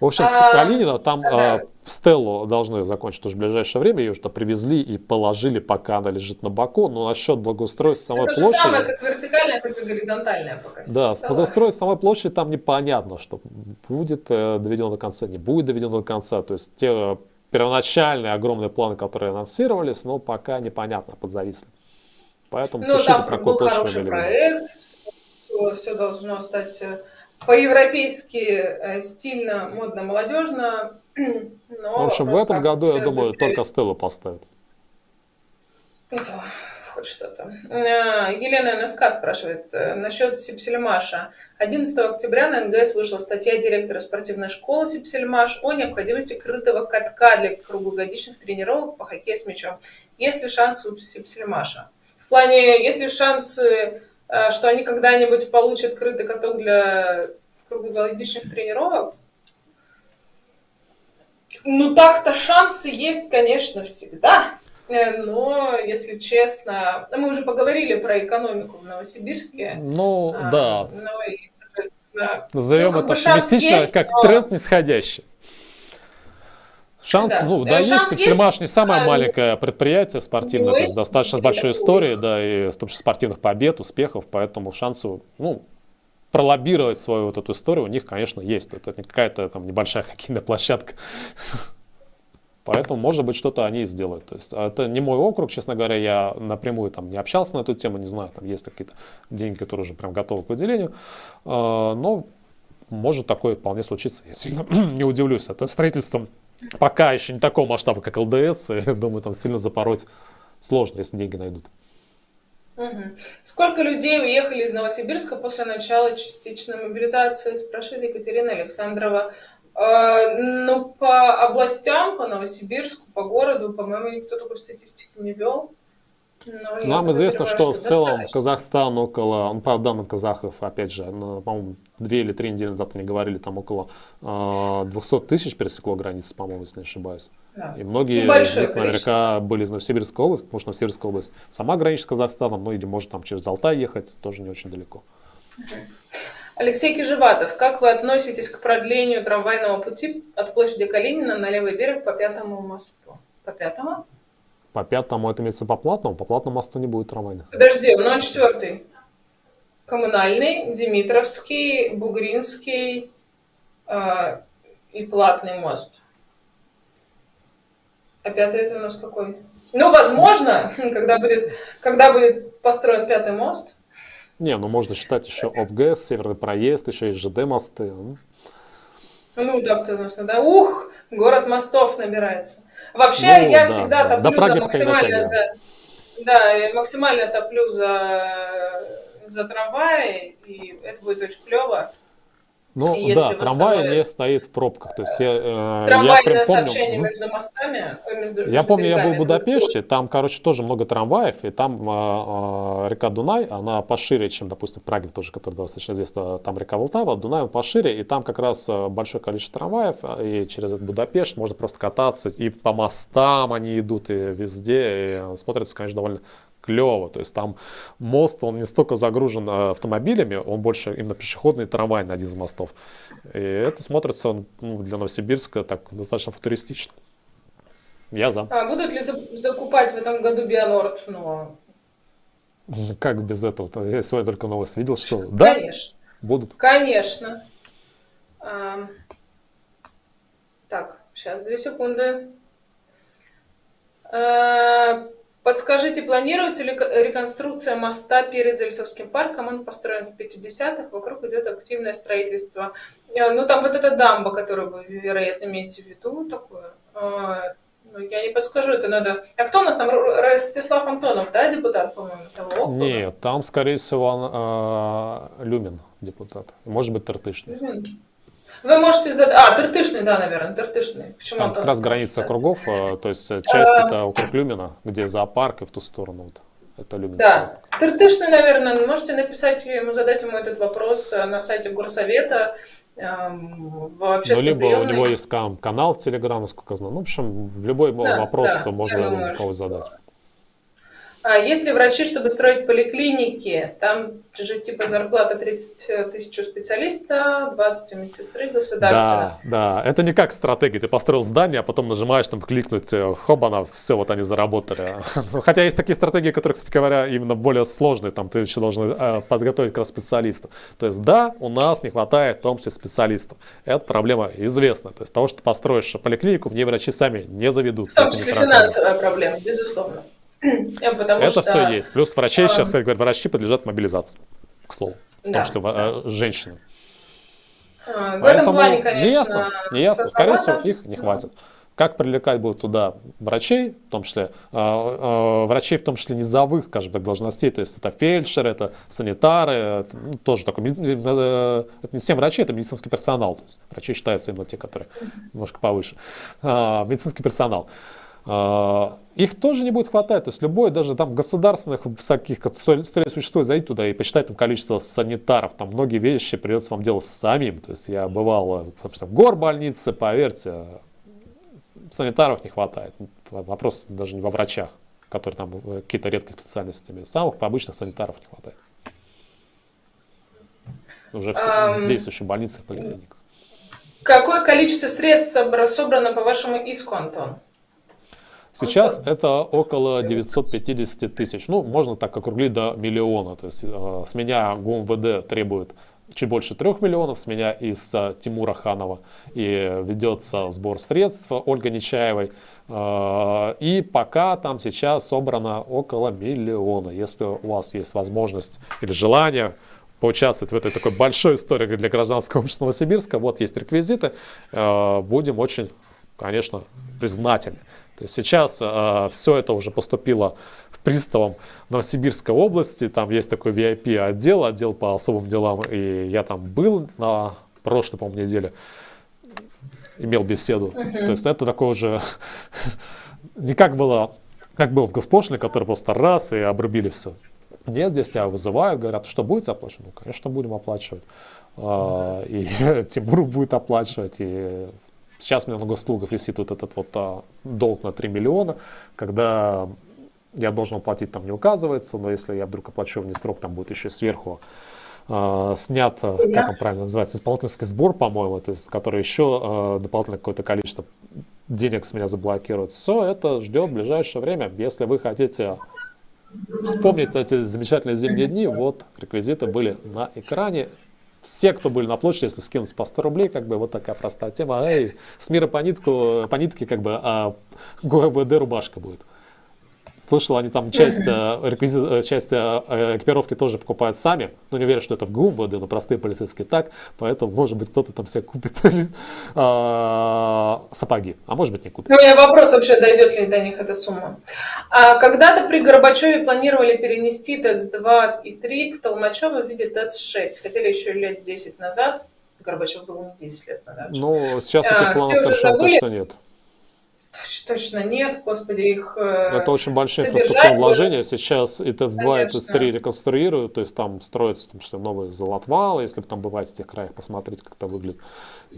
В общем, А, Калинина там да. а, в Стеллу должны закончить уже в ближайшее время. Ее что привезли и положили, пока она лежит на боку. Но насчет благоустройства самой это площади... самое, как вертикальная, только горизонтальная пока. Да, с благоустройством самой площади там непонятно, что будет э, доведено до конца, не будет доведено до конца. То есть те э, первоначальные огромные планы, которые анонсировались, но пока непонятно, подзависли. Поэтому Ну, пишите, там про был какую площадь хороший проект, все, все должно стать э, по-европейски э, стильно, модно, молодежно. [clears throat] Но в общем, в этом году, я думаю, только Стелла поставит. Это хоть что-то. Э, Елена НСК спрашивает э, насчет Сипсельмаша. 11 октября на НГС вышла статья директора спортивной школы Сипсельмаш о необходимости крытого катка для круглогодичных тренировок по хоккею с мячом. Есть ли шанс у Сипсельмаша? В плане, есть ли шансы, что они когда-нибудь получат крытый каток для круглогодичных тренировок? Ну, так-то шансы есть, конечно, всегда. Э, но, если честно, мы уже поговорили про экономику в Новосибирске. Ну, а, да. Ну, и, соответственно, Назовем ну, это оптимистично, есть, как но... тренд нисходящий. Шанс, да. ну, да, есть, есть. Сельмаш не самое а, маленькое предприятие спортивное, то есть достаточно с большой историей, да, и в том числе спортивных побед, успехов, поэтому шансы, ну, пролоббировать свою вот эту историю у них, конечно, есть. Это не какая-то там небольшая [laughs] хоккейная площадка. Поэтому, может быть, что-то они сделают. То есть, это не мой округ, честно говоря, я напрямую там не общался на эту тему, не знаю, там есть какие-то деньги, которые уже прям готовы к выделению. А, но может такое вполне случиться. Я сильно [clears throat] не удивлюсь. Это строительством пока еще не такого масштаба, как ЛДС. [laughs] Думаю, там сильно запороть сложно, если деньги найдут. Угу. Сколько людей уехали из Новосибирска после начала частичной мобилизации, спрашивает Екатерина Александрова. Э, ну, по областям, по Новосибирску, по городу, по-моему, никто такой статистики не вел. Но Нам известно, что, в целом в Казахстан около, ну, по данным казахов, опять же, по-моему, две или три недели назад они говорили, там около э, 200 тысяч пересекло границы, по-моему, если не ошибаюсь. Да. И многие из них наверняка были из Новосибирской области, потому что Новосибирская область сама граничит с Казахстаном, ну или может там через Алтай ехать, тоже не очень далеко. Алексей Кижеватов, как вы относитесь к продлению трамвайного пути от площади Калинина на левый берег по пятому мосту? По пятому? По пятому это имеется по платному, по платному мосту не будет трамвайных. Подожди, ну он четвертый. Коммунальный, Димитровский, Бугринский э, и платный мост. А пятый это у нас какой? Ну, возможно, [laughs] когда будет, когда будет построен пятый мост, не, ну можно считать еще ОБГС, Северный проезд, еще и ЖД мосты. Ну, так-то нужно, да. Ух, город мостов набирается. Вообще, ну, я да, всегда да. топлю за максимально за... Да, я максимально топлю за, за трамваи, и это будет очень клево. Ну да, трамвай не стоит в пробках. То есть я, э, Трамвайное я сообщение помню, между мостами. Э, между, я помню, я был в Будапеште, там, короче, тоже много трамваев, и там э, э, река Дунай, она пошире, чем, допустим, в Праге тоже, которая достаточно известна, там река Волтава, Дунай пошире, и там как раз большое количество трамваев, и через этот Будапешт можно просто кататься, и по мостам они идут, и везде, и смотрится, конечно, довольно клево. То есть там мост, он не столько загружен э, автомобилями, он больше именно пешеходный трамвай на один из мостов. И это смотрится ну, для Новосибирска так достаточно футуристично. Я за. А будут ли закупать в этом году Бионорд? Ну... Как без этого? -то? Я сегодня только новость видел, что да, Конечно. будут. Конечно. А... Так, сейчас, две секунды. А... Подскажите, планируется ли реконструкция моста перед Зельцовским парком? Он построен в 50-х, вокруг идет активное строительство. Э, ну, там вот эта дамба, которую вы, вероятно, имеете в виду, такое. А, ну, я не подскажу, это надо... А кто у нас там? Ростислав Антонов, да, депутат, по-моему, того округа? Нет, там, скорее всего, э, Люмин депутат. Может быть, Тартышный. Люмин. Вы можете задать... А, Тыртышный, да, наверное, Тыртышный. Почему Там как раз граница округов, э, то есть э, часть это округ Люмина, где зоопарк, и в ту сторону вот. Это Люминский. Да. Тыртышный, наверное, можете написать ему, задать ему этот вопрос э, на сайте Горсовета, эм, в Ну, либо приемной. у него есть канал в Телеграм, насколько я знаю. Ну, в общем, любой да, вопрос да, можно кого задать. А если врачи, чтобы строить поликлиники, там же типа зарплата 30 тысяч у специалиста, 20 у медсестры государственного. Да, да, это не как стратегия. Ты построил здание, а потом нажимаешь там кликнуть, э, хобана, все, вот они заработали. [laughs] Хотя есть такие стратегии, которые, кстати говоря, именно более сложные. Там ты еще должен э, подготовить как раз специалиста. То есть да, у нас не хватает в том числе специалистов. Это проблема известна. То есть того, что построишь поликлинику, в ней врачи сами не заведут. В том числе финансовая проблема, безусловно. Потому Это что... все есть. Плюс врачи, а... сейчас, как говорят, врачи подлежат мобилизации, к слову. Да, в том числе да. женщины. А, в этом плане, конечно, не ясно, не ясно. скорее всего, их не хватит. Как привлекать будут туда врачей, в том числе, э, э, врачей в том числе низовых, скажем так, должностей, то есть это фельдшеры, это санитары, это, ну, тоже такой, э, это не всем врачи, это медицинский персонал, то есть врачи считаются именно те, которые немножко повыше, э, медицинский персонал. Э, их тоже не будет хватать, то есть любой, даже там государственных всяких, которые существует, зайти туда и посчитать там количество санитаров, там многие вещи придется вам делать самим, то есть я бывал в горбольнице, поверьте, санитаров не хватает. Вопрос даже не во врачах, которые там э, какие-то редкие специальности. Самых обычных санитаров не хватает. Уже в действующих больницах, поликлиниках. Какое количество средств собрано по вашему иску, Антон? Сейчас это около 950 тысяч. Ну, можно так округлить до миллиона. То есть э, с меня ГУМВД требует чуть больше трех миллионов с меня из uh, Тимура Ханова. И ведется сбор средств Ольга Нечаевой. Uh, и пока там сейчас собрано около миллиона. Если у вас есть возможность или желание поучаствовать в этой такой большой истории для гражданского общества Новосибирска, вот есть реквизиты, будем очень, конечно, признательны. То есть сейчас э, все это уже поступило в приставом Новосибирской области. Там есть такой VIP отдел, по особым делам. И я там был на прошлой, по-моему, неделе. Имел беседу. Uh -huh. То есть это такое уже [laughs] не как было, как было в Госпошлине, который просто раз и обрубили все. Нет, здесь тебя вызывают, говорят, что будете оплачивать? Ну, конечно, будем оплачивать. Uh -huh. И [laughs] Тимур будет оплачивать, и Сейчас у меня на госуслугах висит вот этот вот а, долг на 3 миллиона, когда я должен оплатить, там не указывается, но если я вдруг оплачу вне срок, там будет еще сверху э, снят, как он правильно называется, исполнительский сбор, по-моему, то есть, который еще э, дополнительное какое-то количество денег с меня заблокирует. Все это ждет в ближайшее время. Если вы хотите вспомнить эти замечательные зимние дни, вот реквизиты были на экране все, кто были на площади, если скинуть по 100 рублей, как бы вот такая простая тема. Эй, с мира по, нитку, по нитке, как бы, а ГУБД рубашка будет. Слышал, они там часть, э, реквизит, э, часть э, экипировки тоже покупают сами. Но не уверен, что это в ГУМВД, но простые полицейские так. Поэтому, может быть, кто-то там себе купит [laughs] а, сапоги. А может быть, не купит. У меня вопрос вообще, дойдет ли до них эта сумма. А когда-то при Горбачеве планировали перенести ТЭЦ-2 и 3 к Толмачеву в виде ТЭЦ-6. Хотели еще лет 10 назад. Горбачев был не 10 лет назад. Ну, сейчас таких а, планов совершенно точно нет. Точно нет, господи, их э, Это очень большие инфраструктурные вложения. Сейчас и ТЭЦ-2, и ТЭЦ-3 реконструируют, то есть там строятся том числе новые золотвалы, если вы там бываете в тех краях, посмотреть, как это выглядит.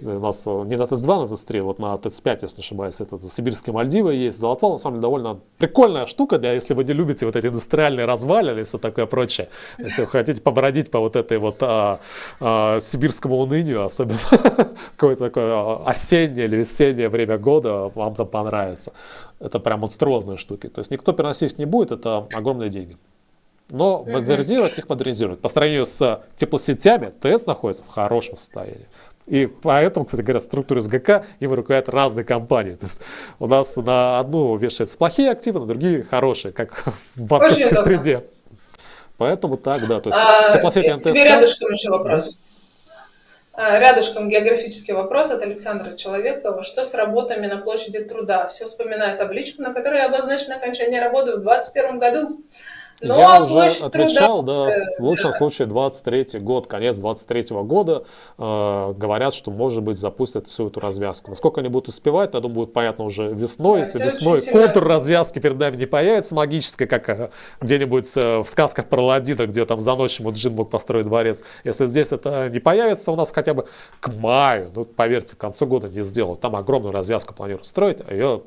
У нас э, не на ТЭЦ-2, на ТЭЦ-3, вот на ТЭЦ-5, если не ошибаюсь, это Сибирские Мальдивы есть. Золотвал, на самом деле, довольно прикольная штука, для, если вы не любите вот эти индустриальные развалины и все такое прочее. Если вы хотите побродить по вот этой вот а, а, сибирскому унынию, особенно [laughs] какое-то такое а, осеннее или весеннее время года, вам там понравится. Это прям монструозные штуки. То есть никто переносить их не будет, это огромные деньги. Но модернизировать их модернизируют. По сравнению с теплосетями, ТЭЦ находится в хорошем состоянии. И поэтому, кстати говоря, структуры СГК им руководят разные компании. То есть у нас на одну вешаются плохие активы, на другие хорошие, как [laughs] в банковской среде. Поэтому так, да. То есть а, теплосети МТС. Тебе рядышком еще вопрос. А, рядышком географический вопрос от Александра Человекова. Что с работами на площади труда? Все вспоминаю табличку, на которой обозначено окончание работы в 2021 году. Но ну, Я а уже отвечал, труда... да, в лучшем случае 23 год, конец 23 года, э, говорят, что, может быть, запустят всю эту развязку. Насколько они будут успевать, я думаю, будет понятно уже весной. Да, Если весной контур развязки перед нами не появится магической, как э, где-нибудь э, в сказках про Ладина, где там за ночь Муджин мог построить дворец. Если здесь это не появится у нас хотя бы к маю, ну, поверьте, к концу года не сделают. Там огромную развязку планируют строить, а ее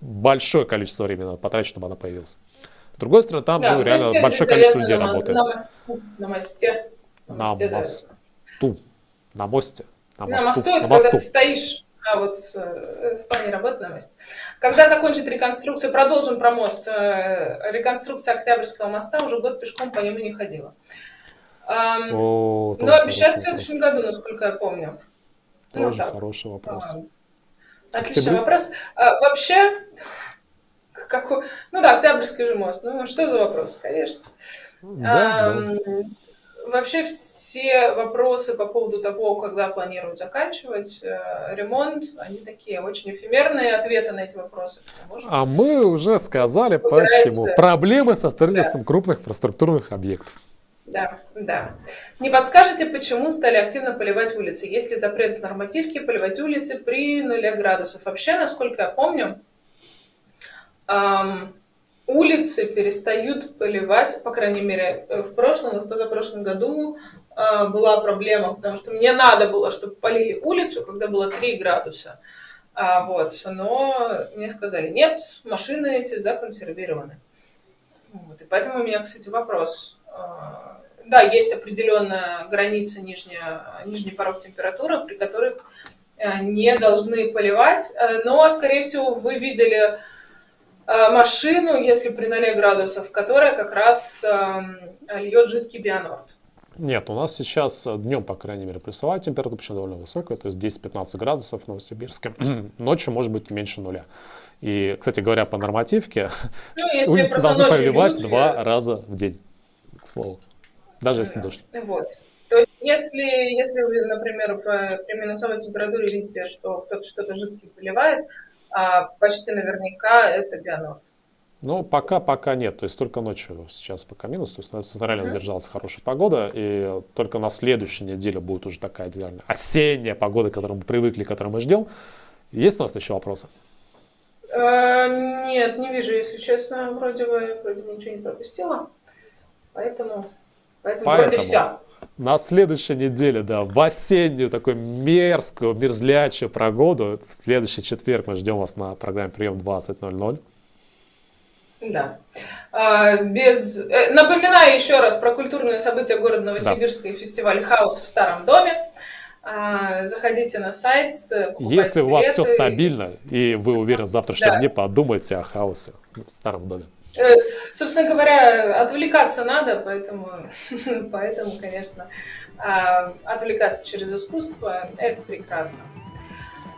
большое количество времени надо потратить, чтобы она появилась. С другой стороны, там да, ну, реально большое количество людей на, работает. На, мосту, на мосте. На, на мосте. мосту. На мосте. На, на мосту, это на мосту. когда ты стоишь а вот э, в плане работы на мосте. Когда закончит реконструкцию, продолжим про мост. Э, реконструкция Октябрьского моста, уже год пешком по нему не ходила. О, Но обещают в следующем году, насколько я помню. Ну, Тоже ну, хороший вопрос. Отличный вопрос. А, вообще, какой... Ну да, Октябрьский же мост. Ну, что за вопрос, конечно. Да, а, да. вообще все вопросы по поводу того, когда планируют заканчивать э, ремонт, они такие очень эфемерные ответы на эти вопросы. Что, а мы уже сказали, почему. Проблемы со строительством да. крупных инфраструктурных объектов. Да, да. Не подскажете, почему стали активно поливать улицы? Есть ли запрет в нормативке поливать улицы при 0 градусов? Вообще, насколько я помню, эм, улицы перестают поливать, по крайней мере, в прошлом и в позапрошлом году э, была проблема, потому что мне надо было, чтобы полили улицу, когда было 3 градуса. А, вот, но мне сказали, нет, машины эти законсервированы. Вот, и поэтому у меня, кстати, вопрос а, да, есть определенная граница, нижняя, нижний порог температуры, при которых э, не должны поливать, э, но, скорее всего, вы видели э, машину, если при 0 градусов, которая как раз льет жидкий бионорд. Нет, у нас сейчас днем, по крайней мере, плюсовая температура, причем довольно высокая, то есть 10-15 градусов в Новосибирске. [clears throat] Ночью может быть меньше нуля. И, кстати говоря, по нормативке ну, улицы должны поливать люди... два раза в день, к слову даже если дождь. Вот. То есть, если, если вы, например, при минусовой температуре видите, что кто-то что-то жидкое поливает, почти наверняка это бионор. Ну, пока, пока нет. То есть только ночью сейчас пока минус. То есть на центрально mm-hmm. задержалась хорошая погода. И только на следующей неделе будет уже такая идеальная осенняя погода, к которой мы привыкли, к которой мы ждем. Есть у нас еще вопросы? Uh, нет, не вижу, если честно. Вроде бы, вроде бы ничего не пропустила. Поэтому Поэтому, Поэтому вроде все. На следующей неделе, да, в осеннюю такую мерзкую, мерзлячую погоду, в следующий четверг мы ждем вас на программе «Прием 20.00». Да. А, без... Э, напоминаю еще раз про культурные события города Новосибирска да. и фестиваль «Хаос в старом доме». А, заходите на сайт, Если у вас все стабильно, и вы уверены в завтрашнем да. дне, подумайте о хаосе в старом доме. Э, собственно говоря, отвлекаться надо, поэтому, [laughs] поэтому конечно, а, отвлекаться через искусство – это прекрасно.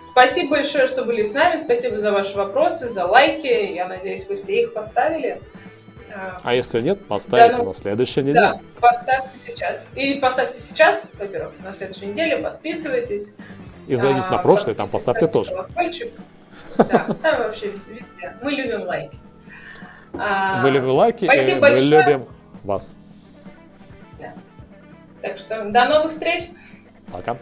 Спасибо большое, что были с нами. Спасибо за ваши вопросы, за лайки. Я надеюсь, вы все их поставили. А, а если нет, поставьте да, ну, на следующей неделе. Да, поставьте сейчас. И поставьте сейчас, во-первых, на следующей неделе, подписывайтесь. И зайдите а, на прошлое, там поставьте тоже. Колокольчик. [laughs] Да, ставим вообще везде. Мы любим лайки. А, мы любим лайки, Спасибо и большое. любим вас. Да. Так что до новых встреч. Пока.